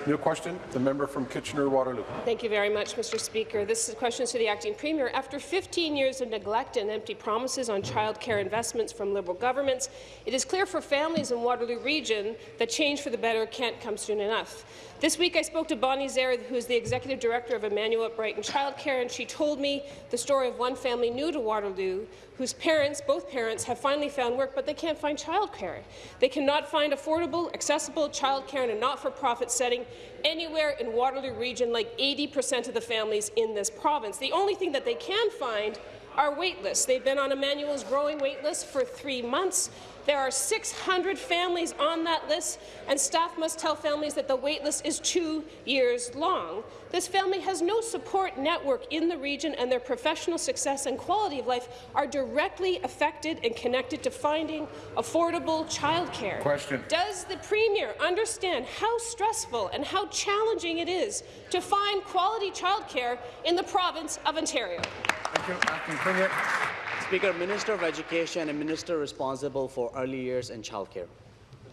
Speaker 1: New question, the member from Kitchener-Waterloo.
Speaker 14: Thank you very much, Mr. Speaker. This is a question to the acting premier. After 15 years of neglect and empty promises on childcare investments from Liberal governments, it is clear for families in Waterloo Region that change for the better can't come soon enough. This week I spoke to Bonnie Zare, who is the executive director of Emmanuel at Brighton Childcare, and she told me the story of one family new to Waterloo whose parents, both parents, have finally found work, but they can't find childcare. They cannot find affordable, accessible childcare in a not-for-profit setting anywhere in Waterloo Region, like 80% of the families in this province. The only thing that they can find are waitlist. They've been on Emmanuel's growing waitlist for three months. There are 600 families on that list, and staff must tell families that the waitlist is two years long. This family has no support network in the region, and their professional success and quality of life are directly affected and connected to finding affordable childcare.
Speaker 1: Question.
Speaker 14: Does the Premier understand how stressful and how challenging it is to find quality childcare in the province of Ontario?
Speaker 1: Thank you. Acting Premier.
Speaker 15: Speaker, Minister of Education and Minister responsible for early years and childcare.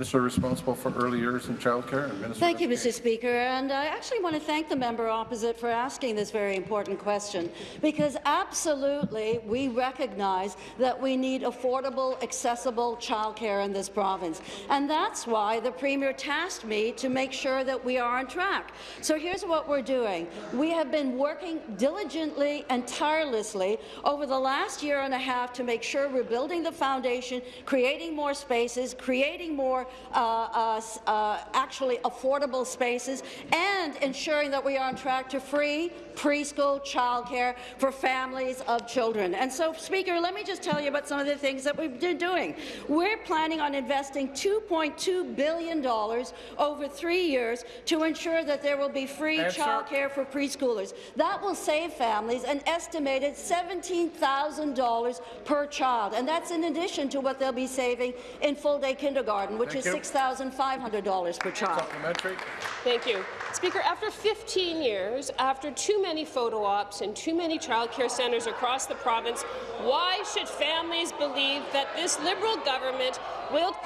Speaker 1: Minister responsible for early years and childcare and Minister
Speaker 16: Thank you, Mr. Speaker. And I actually want to thank the member opposite for asking this very important question, because absolutely we recognize that we need affordable, accessible childcare in this province. And that's why the Premier tasked me to make sure that we are on track. So here's what we're doing. We have been working diligently and tirelessly over the last year and a half to make sure we're building the foundation, creating more spaces, creating more Uh, uh, uh, actually affordable spaces, and ensuring that we are on track to free preschool childcare for families of children. And so, Speaker, let me just tell you about some of the things that we've been doing. We're planning on investing $2.2 billion over three years to ensure that there will be free
Speaker 1: Answer.
Speaker 16: childcare for preschoolers. That will save families an estimated $17,000 per child, and that's in addition to what they'll be saving in full-day kindergarten, which
Speaker 1: Thank
Speaker 16: is $6,500 per child.
Speaker 1: Supplementary.
Speaker 14: Thank you. Speaker, after 15 years, after too many photo ops and too many childcare centres across the province, why should families believe that this Liberal government will—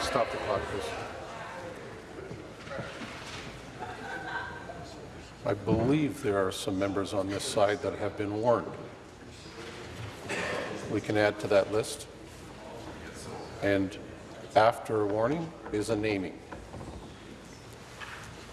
Speaker 1: Stop the clock, please. I believe there are some members on this side that have been warned. We can add to that list. And after a warning is a naming.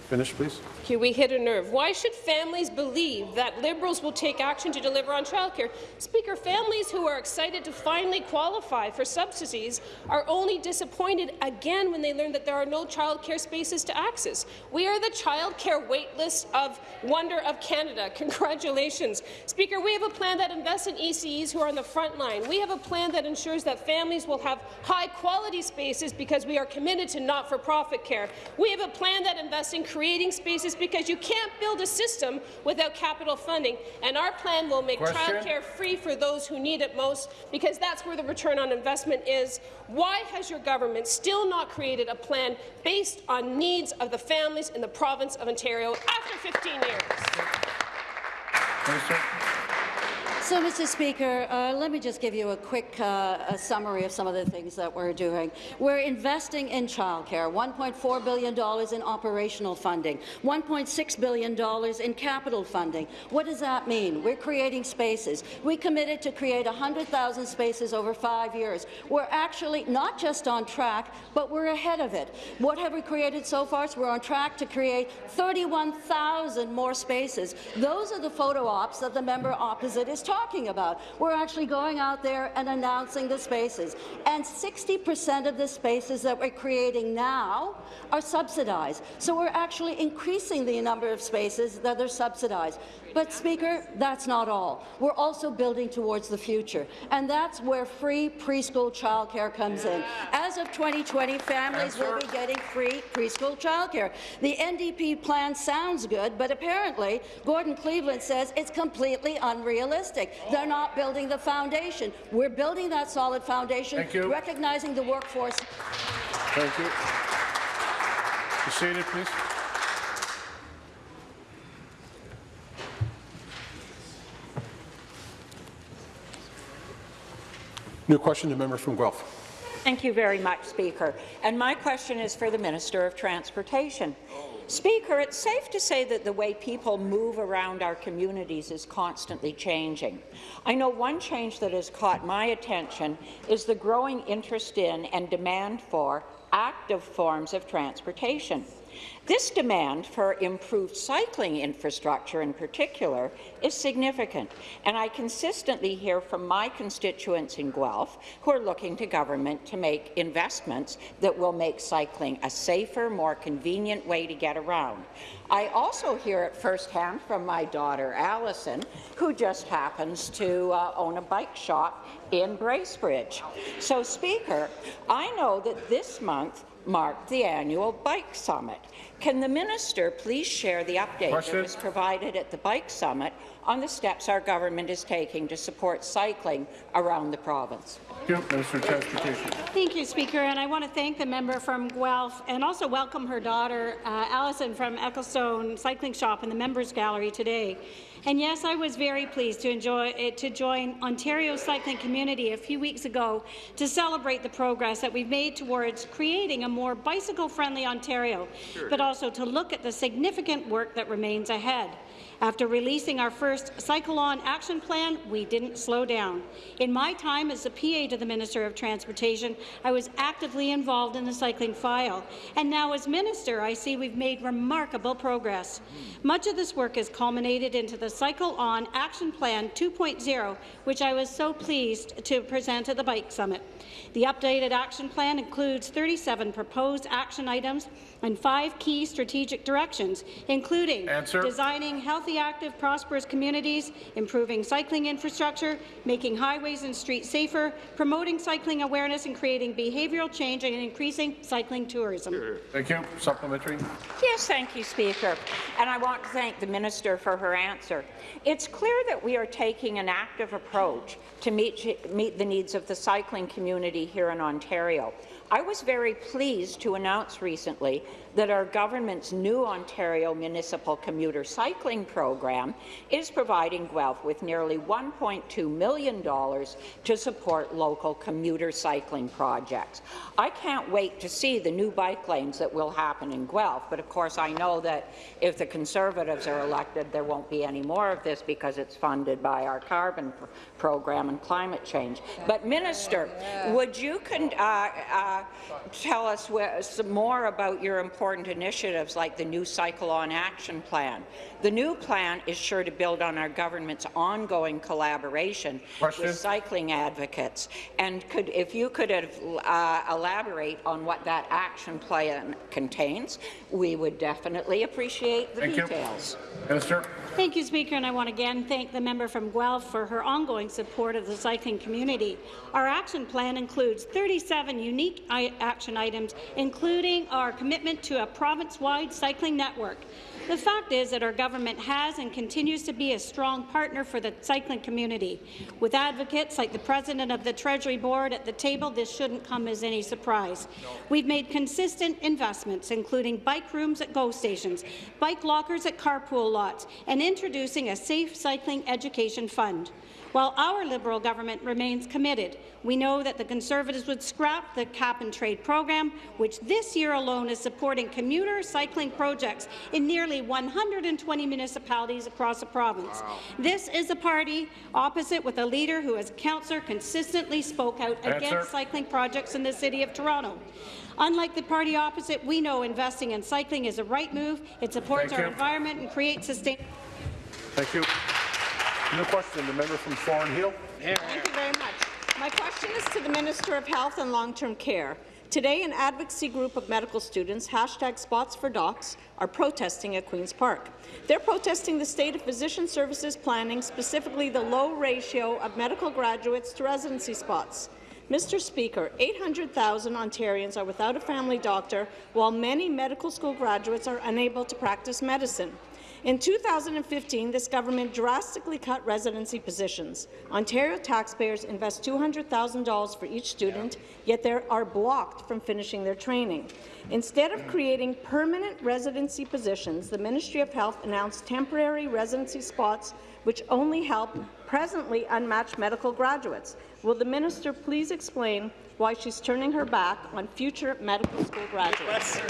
Speaker 1: Finish, please.
Speaker 14: Okay, we hit a nerve. Why should families believe that Liberals will take action to deliver on childcare? Speaker, families who are excited to finally qualify for subsidies are only disappointed again when they learn that there are no childcare spaces to access. We are the childcare waitlist of Wonder of Canada. Congratulations. Speaker, we have a plan that invests in ECEs who are on the front line. We have a plan that ensures that families will have high-quality spaces because we are committed to not-for-profit care. We have a plan that invests in creating spaces because you can't build a system without capital funding. And our plan will make childcare free for those who need it most, because that's where the return on investment is. Why has your government still not created a plan based on needs of the families in the province of Ontario after 15 years?
Speaker 1: Minister.
Speaker 16: So, Mr. Speaker, uh, let me just give you a quick uh, a summary of some of the things that we're doing. We're investing in childcare, $1.4 billion in operational funding, $1.6 billion in capital funding. What does that mean? We're creating spaces. We committed to create 100,000 spaces over five years. We're actually not just on track, but we're ahead of it. What have we created so far? So we're on track to create 31,000 more spaces. Those are the photo ops that the member opposite is talking talking about. We're actually going out there and announcing the spaces. And 60% of the spaces that we're creating now are subsidized. So we're actually increasing the number of spaces that are subsidized. But, Speaker, that's not all. We're also building towards the future, and that's where free preschool childcare comes in. As of 2020, families will be getting free preschool childcare. The NDP plan sounds good, but apparently Gordon Cleveland says it's completely unrealistic. They're not building the foundation. We're building that solid foundation,
Speaker 1: Thank you.
Speaker 16: recognizing the workforce.
Speaker 1: Thank you. Be seated, please. New question, the member from Guelph.
Speaker 17: Thank you very much, Speaker. And my question is for the Minister of Transportation. Speaker, it's safe to say that the way people move around our communities is constantly changing. I know one change that has caught my attention is the growing interest in and demand for active forms of transportation. This demand for improved cycling infrastructure in particular is significant, and I consistently hear from my constituents in Guelph who are looking to government to make investments that will make cycling a safer, more convenient way to get around. I also hear it firsthand from my daughter, Allison, who just happens to uh, own a bike shop in Bracebridge. So, Speaker, I know that this month marked the annual Bike Summit. Can the minister please share the update
Speaker 1: Question.
Speaker 17: that was provided at the Bike Summit on the steps our government is taking to support cycling around the province?
Speaker 1: Thank you, Minister Transportation.
Speaker 18: Thank you, Speaker, and I want to thank the member from Guelph and also welcome her daughter, uh, Alison from Ecclestone Cycling Shop in the Members Gallery today. And yes, I was very pleased to, enjoy, uh, to join Ontario's cycling community a few weeks ago to celebrate the progress that we've made towards creating a more bicycle-friendly Ontario, sure. but also to look at the significant work that remains ahead. After releasing our first Cycle On action plan, we didn't slow down. In my time as the PA to the Minister of Transportation, I was actively involved in the cycling file. And now as Minister, I see we've made remarkable progress. Much of this work has culminated into the Cycle On Action Plan 2.0, which I was so pleased to present at the Bike Summit. The updated action plan includes 37 proposed action items and five key strategic directions, including
Speaker 1: Answer.
Speaker 18: designing healthy, active, prosperous communities, improving cycling infrastructure, making highways and streets safer, promoting cycling awareness and creating behavioural change and increasing cycling tourism.
Speaker 1: Thank you. Supplementary.
Speaker 17: Yes, thank you, Speaker. And I want to thank the Minister for her answer. It's clear that we are taking an active approach to meet, meet the needs of the cycling community here in Ontario. I was very pleased to announce recently that our government's new Ontario Municipal Commuter Cycling Program is providing Guelph with nearly $1.2 million to support local commuter cycling projects. I can't wait to see the new bike lanes that will happen in Guelph, but of course I know that if the Conservatives are elected, there won't be any more of this because it's funded by our carbon pr program and climate change. But Minister, would you uh, uh, tell us some more about your important initiatives like the new Cycle On Action Plan. The new plan is sure to build on our government's ongoing collaboration
Speaker 1: Question.
Speaker 17: with cycling advocates. And could, if you could uh, elaborate on what that action plan contains, we would definitely appreciate the
Speaker 1: Thank
Speaker 17: details.
Speaker 1: You. Minister.
Speaker 18: Thank you, Speaker, and I want to again thank the member from Guelph for her ongoing support of the cycling community. Our action plan includes 37 unique action items, including our commitment to a province-wide cycling network. The fact is that our government has and continues to be a strong partner for the cycling community. With advocates like the President of the Treasury Board at the table, this shouldn't come as any surprise. We've made consistent investments, including bike rooms at GO stations, bike lockers at carpool lots, and introducing a safe cycling education fund. While our Liberal government remains committed, we know that the Conservatives would scrap the cap-and-trade program, which this year alone is supporting commuter cycling projects in nearly 120 municipalities across the province. Wow. This is a party opposite with a leader who, as councillor, consistently spoke out
Speaker 1: Answer.
Speaker 18: against cycling projects in the City of Toronto. Unlike the party opposite, we know investing in cycling is a right move. It supports
Speaker 1: Thank
Speaker 18: our
Speaker 1: you.
Speaker 18: environment and creates sustainable.
Speaker 1: Thank you. New question, the member from Thornhill.
Speaker 19: Thank you very much. My question is to the Minister of Health and Long-Term Care. Today, an advocacy group of medical students, hashtag Spots for Docs, are protesting at Queen's Park. They're protesting the state of physician services planning, specifically the low ratio of medical graduates to residency spots. Mr. Speaker, 800,000 Ontarians are without a family doctor, while many medical school graduates are unable to practice medicine. In 2015, this government drastically cut residency positions. Ontario taxpayers invest $200,000 for each student, yet they are blocked from finishing their training. Instead of creating permanent residency positions, the Ministry of Health announced temporary residency spots which only help presently unmatched medical graduates. Will the minister please explain why she's turning her back on future medical school graduates?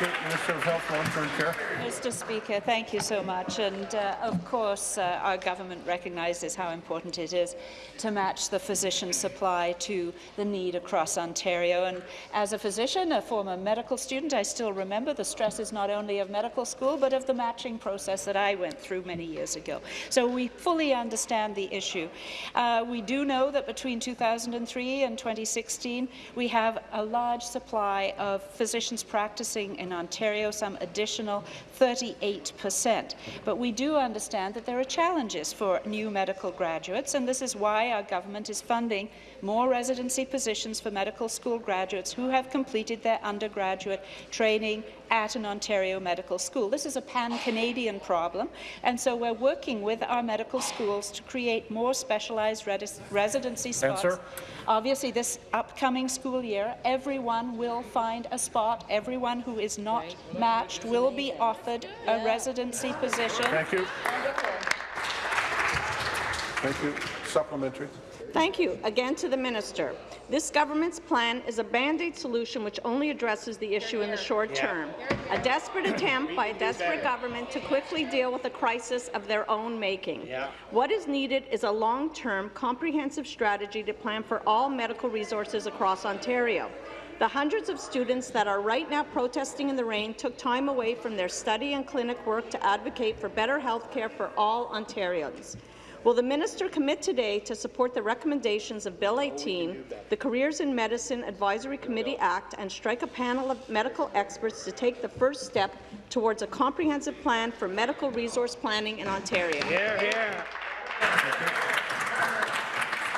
Speaker 1: Minister of Health, Long-Term Care.
Speaker 20: Mr. Speaker, thank you so much. And uh, of course, uh, our government recognises how important it is to match the physician supply to the need across Ontario. And as a physician, a former medical student, I still remember the stresses not only of medical school, but of the matching process that I went through many years ago. So we fully understand the issue. Uh, we do know that between 2003 and 2016, we have a large supply of physicians practicing in Ontario, some additional 38 percent. But we do understand that there are challenges for new medical graduates, and this is why our government is funding more residency positions for medical school graduates who have completed their undergraduate training at an Ontario medical school. This is a pan-Canadian problem, and so we're working with our medical schools to create more specialized residency spots.
Speaker 1: Answer.
Speaker 20: Obviously, this upcoming school year, everyone will find a spot. Everyone who is not matched will be offered a residency position.
Speaker 1: Thank you. Thank you. Supplementary.
Speaker 19: Thank you. Again to the minister. This government's plan is a band-aid solution which only addresses the issue in the short term. A desperate attempt by a desperate government to quickly deal with a crisis of their own making. What is needed is a long-term, comprehensive strategy to plan for all medical resources across Ontario. The hundreds of students that are right now protesting in the rain took time away from their study and clinic work to advocate for better health care for all Ontarians. Will the minister commit today to support the recommendations of Bill 18, the Careers in Medicine Advisory Committee Act, and strike a panel of medical experts to take the first step towards a comprehensive plan for medical resource planning in Ontario?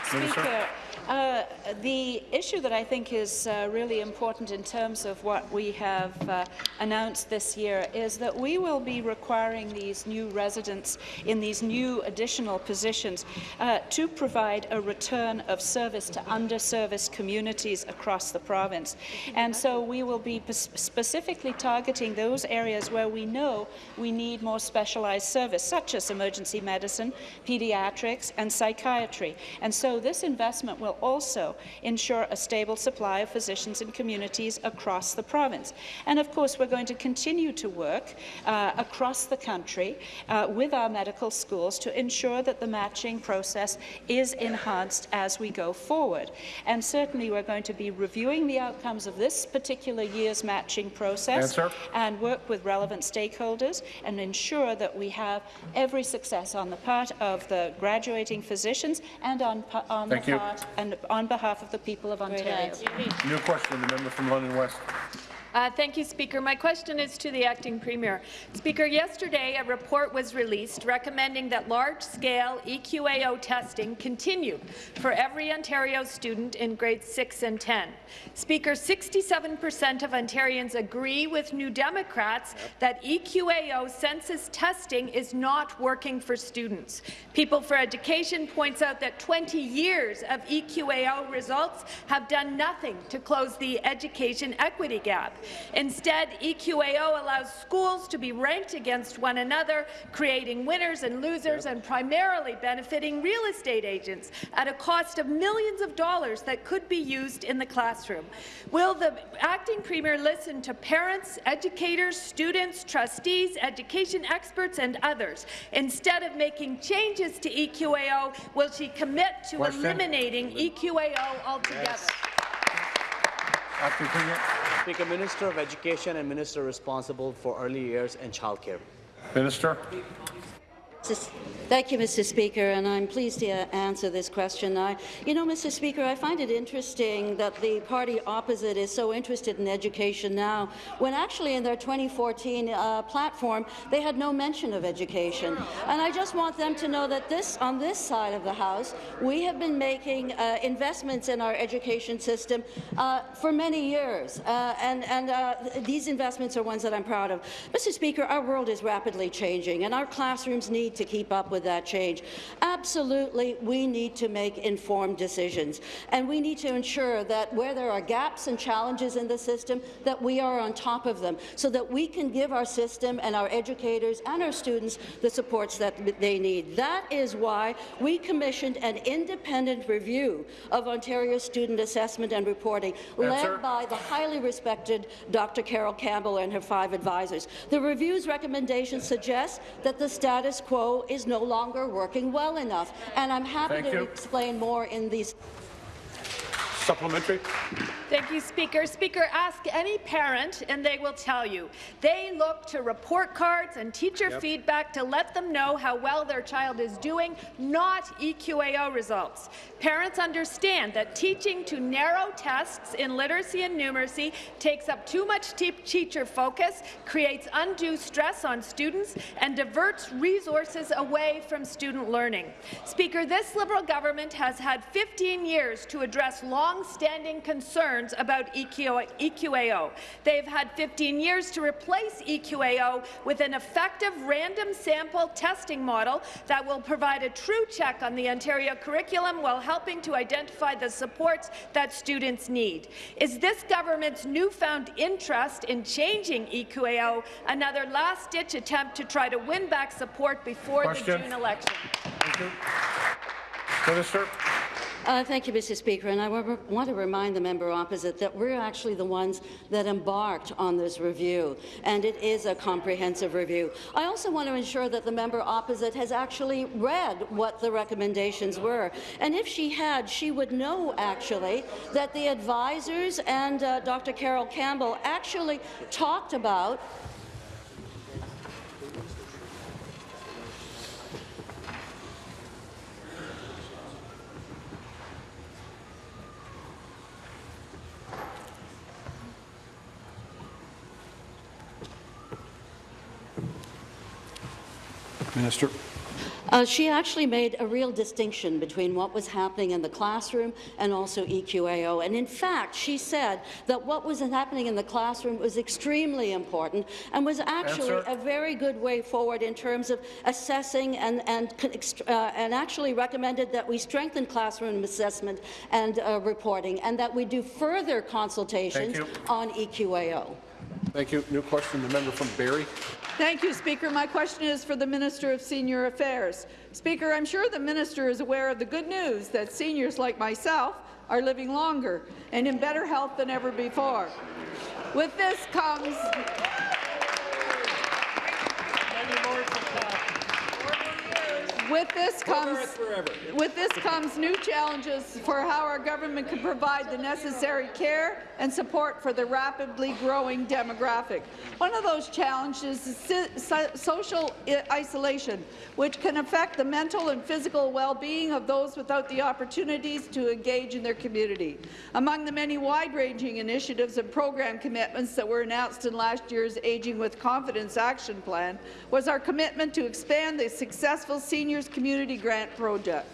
Speaker 20: Speaker, uh, the issue that I think is uh, really important in terms of what we have uh, announced this year is that we will be requiring these new residents in these new additional positions uh, to provide a return of service to underserviced communities across the province. And so we will be specifically targeting those areas where we know we need more specialized service, such as emergency medicine, pediatrics, and psychiatry. And so this investment will also ensure a stable supply of physicians in communities across the province. And of course, we're going to continue to work uh, across the country uh, with our medical schools to ensure that the matching process is enhanced as we go forward. And certainly, we're going to be reviewing the outcomes of this particular year's matching process and work with relevant stakeholders and ensure that we have every success on the part of the graduating physicians and on, on the
Speaker 1: you.
Speaker 20: part and on behalf of the people of Ontario.
Speaker 1: New question, the member from London West.
Speaker 21: Uh, thank you, Speaker. My question is to the acting premier. Speaker, yesterday a report was released recommending that large-scale EQAO testing continue for every Ontario student in grades 6 and 10. Speaker, 67 per cent of Ontarians agree with New Democrats that EQAO census testing is not working for students. People for Education points out that 20 years of EQAO results have done nothing to close the education equity gap. Instead, EQAO allows schools to be ranked against one another, creating winners and losers and primarily benefiting real estate agents at a cost of millions of dollars that could be used in the classroom. Will the acting premier listen to parents, educators, students, trustees, education experts and others? Instead of making changes to EQAO, will she commit to
Speaker 1: Question.
Speaker 21: eliminating EQAO altogether?
Speaker 15: Speaker, Minister of Education and Minister responsible for early years and childcare.
Speaker 1: Minister.
Speaker 16: Thank you, Mr. Speaker, and I'm pleased to answer this question. I, you know, Mr. Speaker, I find it interesting that the party opposite is so interested in education now, when actually in their 2014 uh, platform they had no mention of education. And I just want them to know that this, on this side of the House, we have been making uh, investments in our education system uh, for many years, uh, and, and uh, these investments are ones that I'm proud of. Mr. Speaker, our world is rapidly changing, and our classrooms need to keep up with that change. Absolutely, we need to make informed decisions, and we need to ensure that where there are gaps and challenges in the system, that we are on top of them, so that we can give our system and our educators and our students the supports that they need. That is why we commissioned an independent review of Ontario student assessment and reporting,
Speaker 22: Answer.
Speaker 16: led by the highly respected Dr. Carol Campbell and her five advisors. The review's recommendations suggest that the status quo is no longer working well enough, and I'm happy
Speaker 1: Thank
Speaker 16: to
Speaker 1: you.
Speaker 16: explain more in these.
Speaker 1: Supplementary.
Speaker 21: Thank you, Speaker. Speaker, ask any parent and they will tell you. They look to report cards and teacher
Speaker 22: Yep.
Speaker 21: feedback to let them know how well their child is doing, not EQAO results. Parents understand that teaching to narrow tests in literacy and numeracy takes up too much te teacher focus, creates undue stress on students, and diverts resources away from student learning. Speaker, this Liberal government has had 15 years to address long-standing concerns about EQAO. They've had 15 years to replace EQAO with an effective random sample testing model that will provide a true check on the Ontario curriculum while helping to identify the supports that students need. Is this government's newfound interest in changing EQAO another last-ditch attempt to try to win back support before
Speaker 1: Question.
Speaker 21: the June election?
Speaker 1: Thank you. Minister.
Speaker 16: Uh, thank you, Mr. Speaker. And I want to remind the member opposite that we're actually the ones that embarked on this review, and it is a comprehensive review. I also want to ensure that the member opposite has actually read what the recommendations were. And if she had, she would know actually that the advisors and uh, Dr. Carol Campbell actually talked about
Speaker 1: Minister.
Speaker 16: Uh, she actually made a real distinction between what was happening in the classroom and also EQAO. And in fact, she said that what was happening in the classroom was extremely important and was actually
Speaker 22: Answer.
Speaker 16: a very good way forward in terms of assessing and, and, uh, and actually recommended that we strengthen classroom assessment and uh, reporting and that we do further consultations on EQAO.
Speaker 1: Thank you. New question, the member from Barrie.
Speaker 23: Thank you, Speaker. My question is for the Minister of Senior Affairs. Speaker, I'm sure the minister is aware of the good news that seniors like myself are living longer and in better health than ever before. With this comes With this comes with this comes new challenges for how our government can provide the necessary care and support for the rapidly growing demographic. One of those challenges is social isolation, which can affect the mental and physical well-being of those without the opportunities to engage in their community. Among the many wide-ranging initiatives and program commitments that were announced in last year's Aging with Confidence Action Plan was our commitment to expand the successful Seniors Community Grant Project.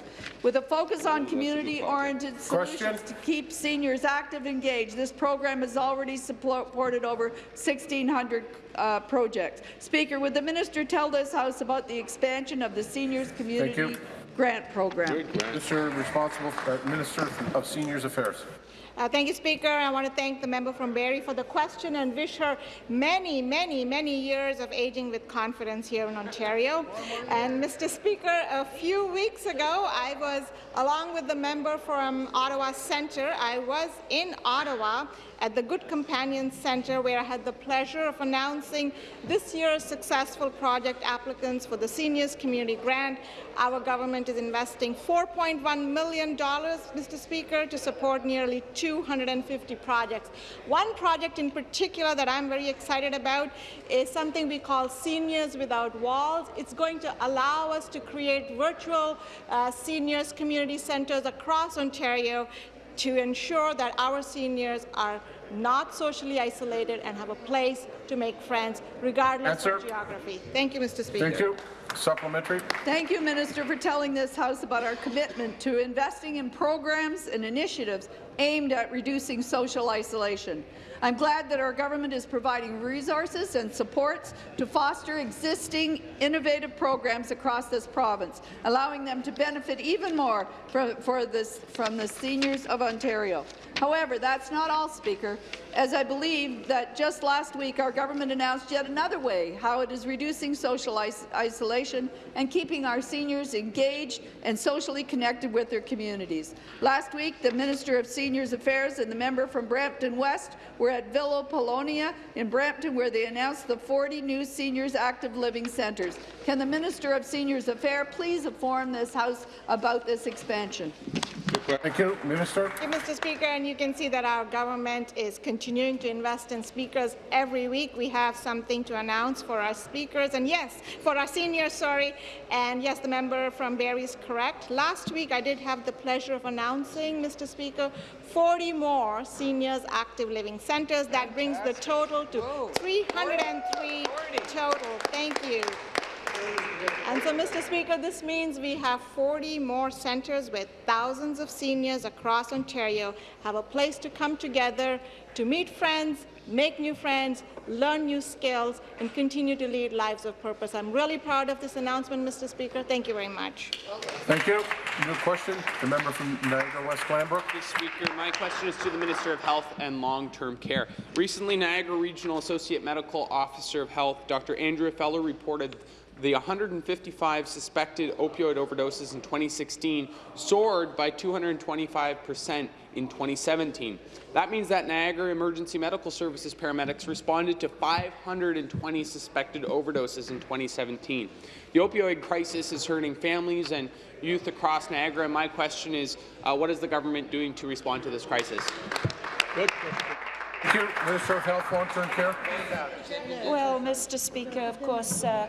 Speaker 23: With a focus on community-oriented solutions to keep seniors active and engaged, this program has already supported over 1,600 uh, projects. Speaker, would the minister tell this House about the expansion of the Seniors Community Grant Program?
Speaker 1: Minister responsible, uh, Minister of Seniors Affairs.
Speaker 22: Uh, thank you, Speaker. I want to thank the member from Barrie for the question and wish her many, many, many years of aging with confidence here in Ontario. And, Mr. Speaker, a few weeks ago, I was, along with the member from Ottawa Centre, I was in Ottawa at the Good Companion Centre, where I had the pleasure of announcing this year's successful project applicants for the Seniors Community Grant. Our government is investing $4.1 million, Mr. Speaker, to support nearly 250 projects. One project in particular that I'm very excited about is something we call Seniors Without Walls. It's going to allow us to create virtual uh, seniors community centres across Ontario to ensure that our seniors are not socially isolated and have a place to make friends, regardless
Speaker 1: Answer.
Speaker 22: of geography. Thank you, Mr. Speaker.
Speaker 1: Thank you. Supplementary.
Speaker 23: Thank you, Minister, for telling this House about our commitment to investing in programs and initiatives aimed at reducing social isolation. I'm glad that our government is providing resources and supports to foster existing innovative programs across this province, allowing them to benefit even more from, this, from the seniors of Ontario. However, that's not all, Speaker, as I believe that just last week our government announced yet another way how it is reducing social is isolation and keeping our seniors engaged and socially connected with their communities. Last week, the Minister of Seniors Affairs and the member from Brampton West were at Villa Polonia in Brampton, where they announced the 40 new seniors active living centres. Can the Minister of Seniors Affairs please inform this House about this expansion?
Speaker 1: Thank you. Minister.
Speaker 22: Thank you, Mr. Speaker, and you can see that our government is continuing to invest in speakers every week. We have something to announce for our speakers, and yes, for our seniors, sorry. And yes, the member from Barrie is correct. Last week, I did have the pleasure of announcing, Mr. Speaker, 40 more seniors active living centres. That brings the total to 303 total. Thank you. And so, Mr. Speaker, this means we have 40 more centres where thousands of seniors across Ontario have a place to come together to meet friends, make new friends, learn new skills, and continue to lead lives of purpose. I'm really proud of this announcement, Mr. Speaker. Thank you very much.
Speaker 1: Thank you. New question. The member from Niagara West Glanbrook.
Speaker 24: Mr. Speaker, my question is to the Minister of Health and Long-Term Care. Recently, Niagara Regional Associate Medical Officer of Health, Dr. Andrea Feller, reported the 155 suspected opioid overdoses in 2016 soared by 225 percent in 2017. That means that Niagara Emergency Medical Services paramedics responded to 520 suspected overdoses in 2017. The opioid crisis is hurting families and youth across Niagara, my question is, uh, what is the government doing to respond to this crisis?
Speaker 1: Good. You. Minister of Health, Long-Term Care.
Speaker 20: Well, Mr. Speaker, of course, uh,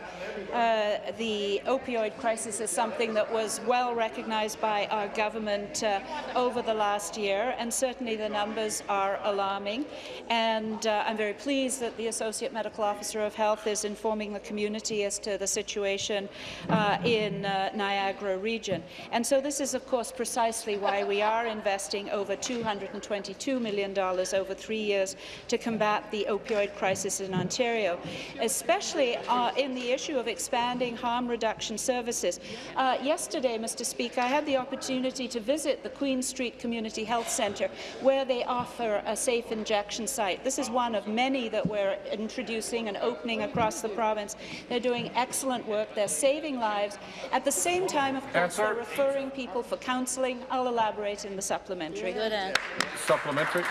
Speaker 20: uh, the opioid crisis is something that was well recognized by our government uh, over the last year, and certainly the numbers are alarming. And uh, I'm very pleased that the Associate Medical Officer of Health is informing the community as to the situation uh, in uh, Niagara region. And so this is, of course, precisely why we are investing over $222 million over three years to combat the opioid crisis in Ontario, especially uh, in the issue of expanding harm reduction services. Uh, yesterday, Mr. Speaker, I had the opportunity to visit the Queen Street Community Health Centre, where they offer a safe injection site. This is one of many that we're introducing and opening across the province. They're doing excellent work. They're saving lives. At the same time, of course,
Speaker 1: Answer.
Speaker 20: they're referring people for counselling. I'll elaborate in the supplementary.
Speaker 3: Good answer.
Speaker 1: Supplementary.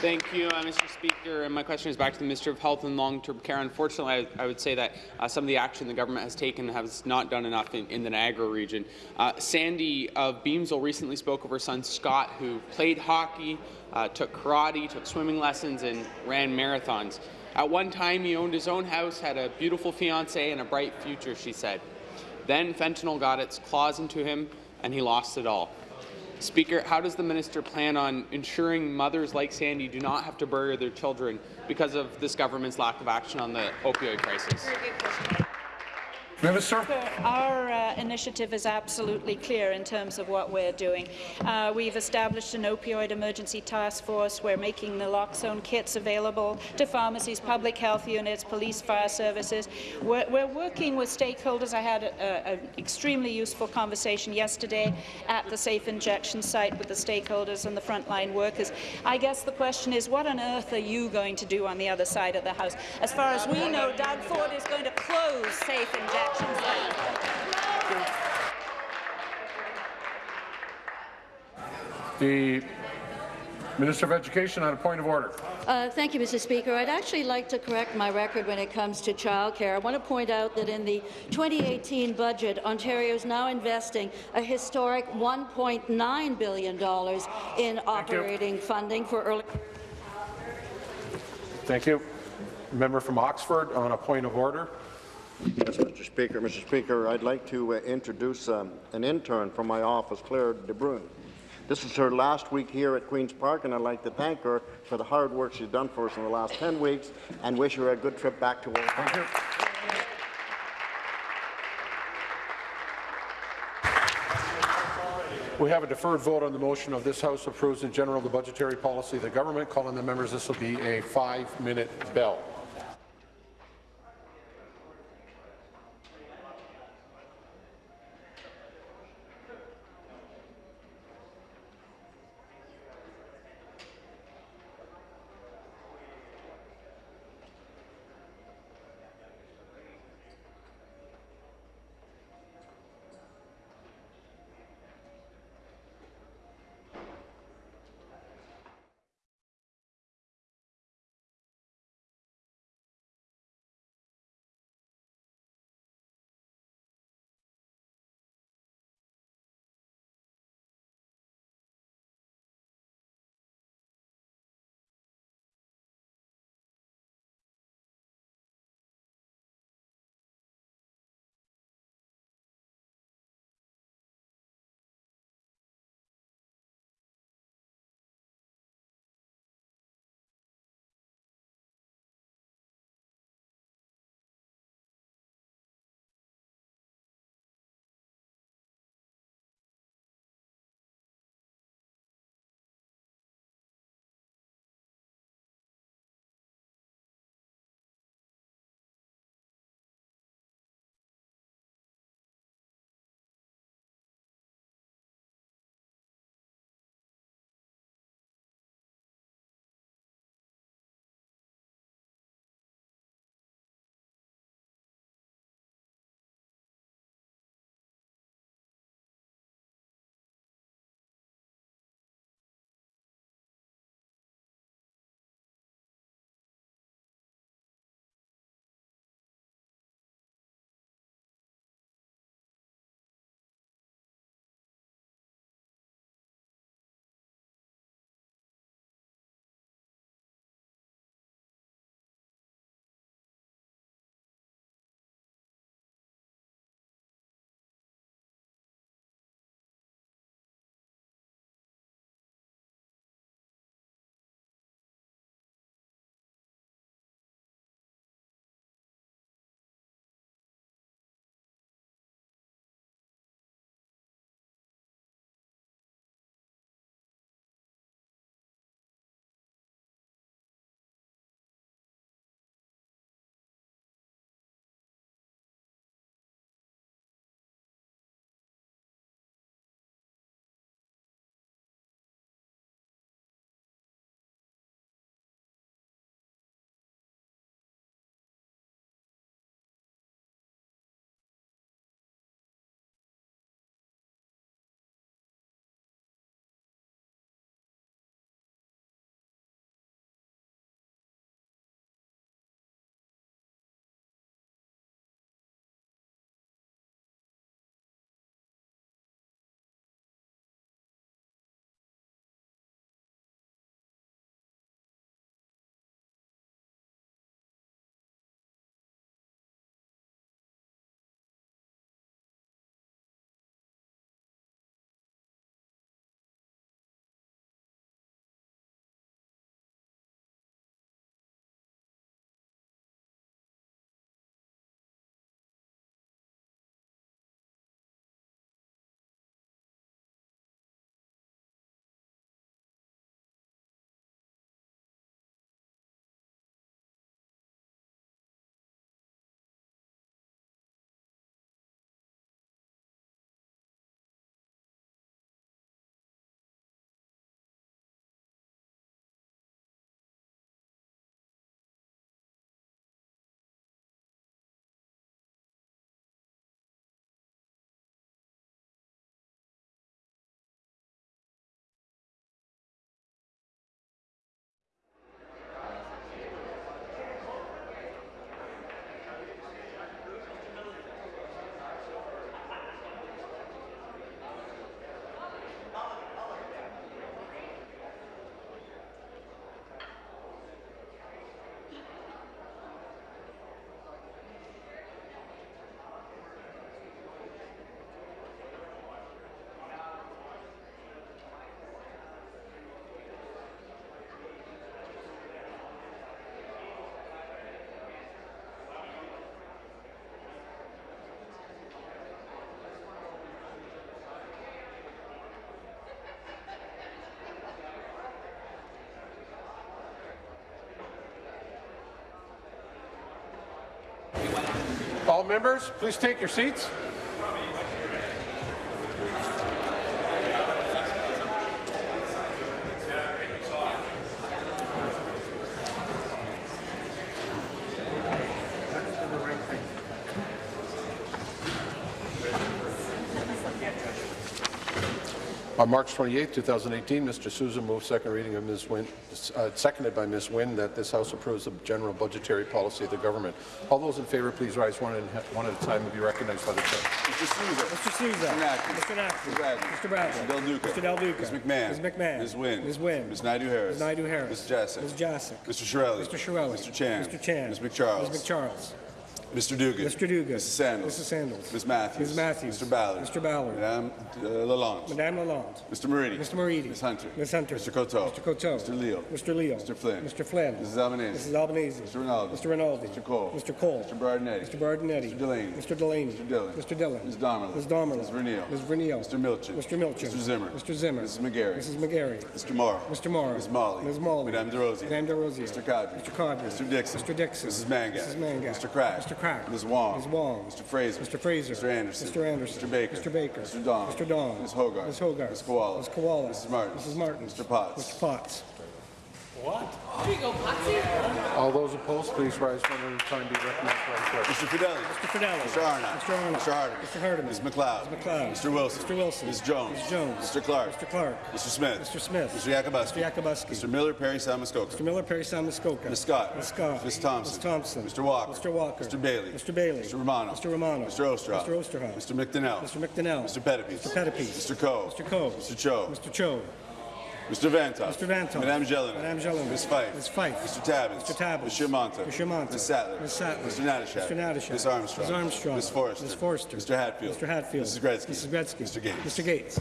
Speaker 24: Thank you, uh, Mr. Speaker. And my question is back to the Minister of Health and Long-Term Care. Unfortunately, I, I would say that uh, some of the action the government has taken has not done enough in, in the Niagara region. Uh, Sandy of Beamsville recently spoke of her son Scott, who played hockey, uh, took karate, took swimming lessons, and ran marathons. At one time, he owned his own house, had a beautiful fiancée, and a bright future, she said. Then fentanyl got its claws into him, and he lost it all. Speaker, how does the minister plan on ensuring mothers like Sandy do not have to bury their children because of this government's lack of action on the opioid crisis?
Speaker 1: Minister.
Speaker 20: Our uh, initiative is absolutely clear in terms of what we're doing. Uh, we've established an opioid emergency task force. We're making naloxone kits available to pharmacies, public health units, police, fire services. We're, we're working with stakeholders. I had an extremely useful conversation yesterday at the safe injection site with the stakeholders and the frontline workers. I guess the question is, what on earth are you going to do on the other side of the House? As far as we know, Doug Ford is going to close safe injection
Speaker 1: The Minister of Education on a point of order.
Speaker 16: Uh, thank you, Mr. Speaker. I'd actually like to correct my record when it comes to childcare. I want to point out that in the 2018 budget, Ontario is now investing a historic $1.9 billion in operating funding for early.
Speaker 1: Thank you. Member from Oxford on a point of order.
Speaker 25: Yes, Mr. Speaker. Mr. Speaker, I'd like to uh, introduce um, an intern from my office, Claire De Bruyne. This is her last week here at Queen's Park, and I'd like to thank her for the hard work she's done for us in the last 10 weeks and wish her a good trip back to work. Thank you.
Speaker 1: We have a deferred vote on the motion of this House approves in general the budgetary policy of the government. Calling the members, this will be a five-minute bell. All members, please take your seats. On March 28, 2018, Mr. Sousa moved second reading of Ms. Wynne, uh, seconded by Ms. Wynne, that this House approves the general budgetary policy of the government. All those in favour, please rise one, and one at a time and be recognized by the chair.
Speaker 10: Mr. Sousa.
Speaker 26: Mr. Sousa.
Speaker 10: Mr. Naqvi.
Speaker 26: Mr. Naqvi.
Speaker 10: Mr. Bradley.
Speaker 26: Mr. Bradley.
Speaker 10: Mr. Del Duca.
Speaker 26: Mr. Del Duca.
Speaker 10: Ms. McMahon.
Speaker 26: Ms. McMahon.
Speaker 10: Ms. Wynne.
Speaker 26: Ms. Wynne.
Speaker 10: Ms. Naidoo-Harris.
Speaker 26: Ms. Naidoo-Harris.
Speaker 10: Ms. Jaczek.
Speaker 26: Ms. Jaczek.
Speaker 10: Mr. Chiarelli.
Speaker 26: Mr. Chiarelli.
Speaker 10: Mr. Chan.
Speaker 26: Mr. Chan.
Speaker 10: Ms. MacCharles.
Speaker 26: Ms. MacCharles.
Speaker 10: Mr. Duguid.
Speaker 26: Mr. Duguid.
Speaker 10: Mrs. Sandals.
Speaker 26: Mrs. Sandals.
Speaker 10: Ms. Matthews.
Speaker 26: Ms. Matthews.
Speaker 10: Mr. Ballard.
Speaker 26: Mr. Ballard.
Speaker 10: Madame uh, Lalonde.
Speaker 26: Madame Lalonde.
Speaker 10: Mr. Moridi.
Speaker 26: Mr. Moridi.
Speaker 10: Ms. Hunter.
Speaker 26: Ms. Hunter.
Speaker 10: Mr. Coteau.
Speaker 26: Mr. Coteau.
Speaker 10: Mr. Leal.
Speaker 26: Mr. Leal.
Speaker 10: Mr. Flynn.
Speaker 26: Mr. Flynn.
Speaker 10: Mrs. Albanese.
Speaker 26: Mrs. Albanese.
Speaker 10: Mr. Rinaldi.
Speaker 26: Mr. Rinaldi.
Speaker 10: Mr. Colle.
Speaker 26: Mr. Colle.
Speaker 10: Mr. Berardinetti.
Speaker 26: Mr. Berardinetti.
Speaker 10: Mr. Delaney.
Speaker 26: Mr. Delaney.
Speaker 10: Mr. Dillon.
Speaker 26: Mr. Dillon.
Speaker 10: Ms. Damerla.
Speaker 26: Ms. Damerla.
Speaker 10: Ms. Vernile.
Speaker 26: Ms. Vernile.
Speaker 10: Mr. Milczyn.
Speaker 26: Mr. Milczyn.
Speaker 10: Mr. Zimmer.
Speaker 26: Mr. Zimmer.
Speaker 10: Mrs. McGarry.
Speaker 26: Mrs. McGarry.
Speaker 10: Mr. Mauro.
Speaker 26: Mr. Mauro.
Speaker 10: Ms. Malhi.
Speaker 26: Ms. Malhi.
Speaker 10: Madame Des Rosiers.
Speaker 26: Madame Des Rosiers.
Speaker 10: Mr. Qaadri.
Speaker 26: Mr. Qaadri.
Speaker 10: Mr. Dickson.
Speaker 26: Mr. Dickson.
Speaker 10: Mrs. Mangat. Mr. Crack.
Speaker 26: Mr. Crack.
Speaker 10: Ms. Wong.
Speaker 26: Ms. Wong.
Speaker 10: Mr. Fraser.
Speaker 26: Mr. Fraser.
Speaker 10: Mr. Anderson.
Speaker 26: Mr. Anderson.
Speaker 10: Mr. Baker.
Speaker 26: Mr. Baker.
Speaker 10: Mr. Dong.
Speaker 26: Mr. Dong.
Speaker 10: Ms. Hogarth.
Speaker 26: Ms. Hogarth.
Speaker 10: Ms. Kiwala.
Speaker 26: Ms. Kiwala.
Speaker 10: Mrs. Martin.
Speaker 26: Mrs. Martin.
Speaker 10: Mr. Potts.
Speaker 26: Mr. Potts.
Speaker 27: There you go, Patsy.
Speaker 1: All those opposed, please rise one at a time. Be recognized by the clerk.
Speaker 10: Mr. Fedeli.
Speaker 26: Mr. Fedeli.
Speaker 10: Mr. Arnott.
Speaker 26: Mr. Arnott.
Speaker 10: Mr. Hardeman.
Speaker 26: Mr. Hardeman.
Speaker 10: Ms. McLeod.
Speaker 26: Ms. McLeod.
Speaker 10: Mr. Wilson.
Speaker 26: Mr. Wilson.
Speaker 10: Ms. Jones.
Speaker 26: Ms. Jones.
Speaker 10: Mr. Clark.
Speaker 26: Mr. Clark.
Speaker 10: Mr. Smith.
Speaker 26: Mr. Smith.
Speaker 10: Mr. Yakabuski.
Speaker 26: Mr. Yakabuski.
Speaker 10: Mr. Miller, Parry Sound Muskoka.
Speaker 26: Mr. Miller, Parry Muskoka.
Speaker 10: Ms. Scott.
Speaker 26: Ms. Scott.
Speaker 10: Ms. Thompson.
Speaker 26: Ms. Thompson.
Speaker 10: Mr. Walker.
Speaker 26: Mr. Walker.
Speaker 10: Mr. Bailey.
Speaker 26: Mr. Bailey.
Speaker 10: Mr. Romano.
Speaker 26: Mr. Romano.
Speaker 10: Mr. Oosterhoff.
Speaker 26: Mr. Oosterhoff.
Speaker 10: Mr. McDonell.
Speaker 26: Mr. McDonell.
Speaker 10: Mr. Pettapiece.
Speaker 26: Mr. Pettapiece.
Speaker 10: Mr. Coe.
Speaker 26: Mr. Coe.
Speaker 10: Mr. Cho.
Speaker 26: Mr. Cho.
Speaker 10: Mr. Vanthof.
Speaker 26: Mr. Vanthof.
Speaker 10: Madame Gélinas.
Speaker 26: Madame Gélinas.
Speaker 10: Ms. Fife.
Speaker 26: Ms. Fife.
Speaker 10: Mr. Tabuns.
Speaker 26: Mr. Tabuns.
Speaker 10: Mr. Mantha.
Speaker 26: Mr. Mantha.
Speaker 10: Ms. Sattler.
Speaker 26: Ms. Sattler.
Speaker 10: Mr. Natyshak.
Speaker 26: Mr. Natyshak.
Speaker 10: Ms. Armstrong.
Speaker 26: Ms. Armstrong.
Speaker 10: Ms. Forrester.
Speaker 26: Ms. Forrester.
Speaker 10: Mr. Hatfield.
Speaker 26: Mr. Hatfield.
Speaker 10: Mrs. Gretzky.
Speaker 26: Mrs. Gretzky.
Speaker 10: Mr. Gates.
Speaker 26: Mr. Gates.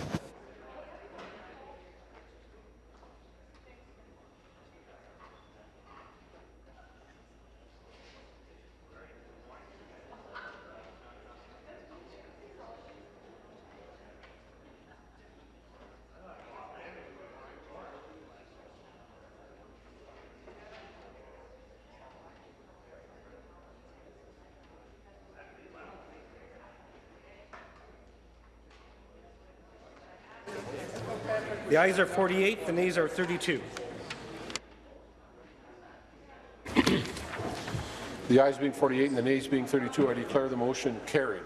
Speaker 26: The ayes are 48, the nays are 32.
Speaker 1: The ayes being 48 and the nays being 32, I declare the motion carried.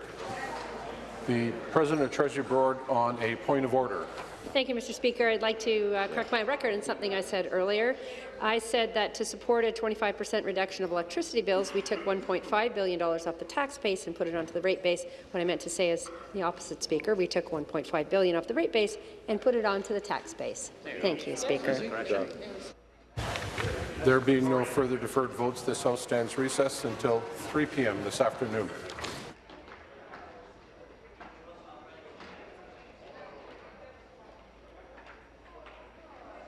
Speaker 1: The President of Treasury Board on a point of order.
Speaker 4: Thank you, Mr. Speaker. I'd like to uh, correct my record on something I said earlier. I said that to support a 25 percent reduction of electricity bills, we took $1.5 billion off the tax base and put it onto the rate base. What I meant to say is the opposite, Speaker. We took 1.5 billion off the rate base and put it onto the tax base. Thank you, Speaker.
Speaker 1: There being no further deferred votes, this House stands recessed until 3 p.m. this afternoon.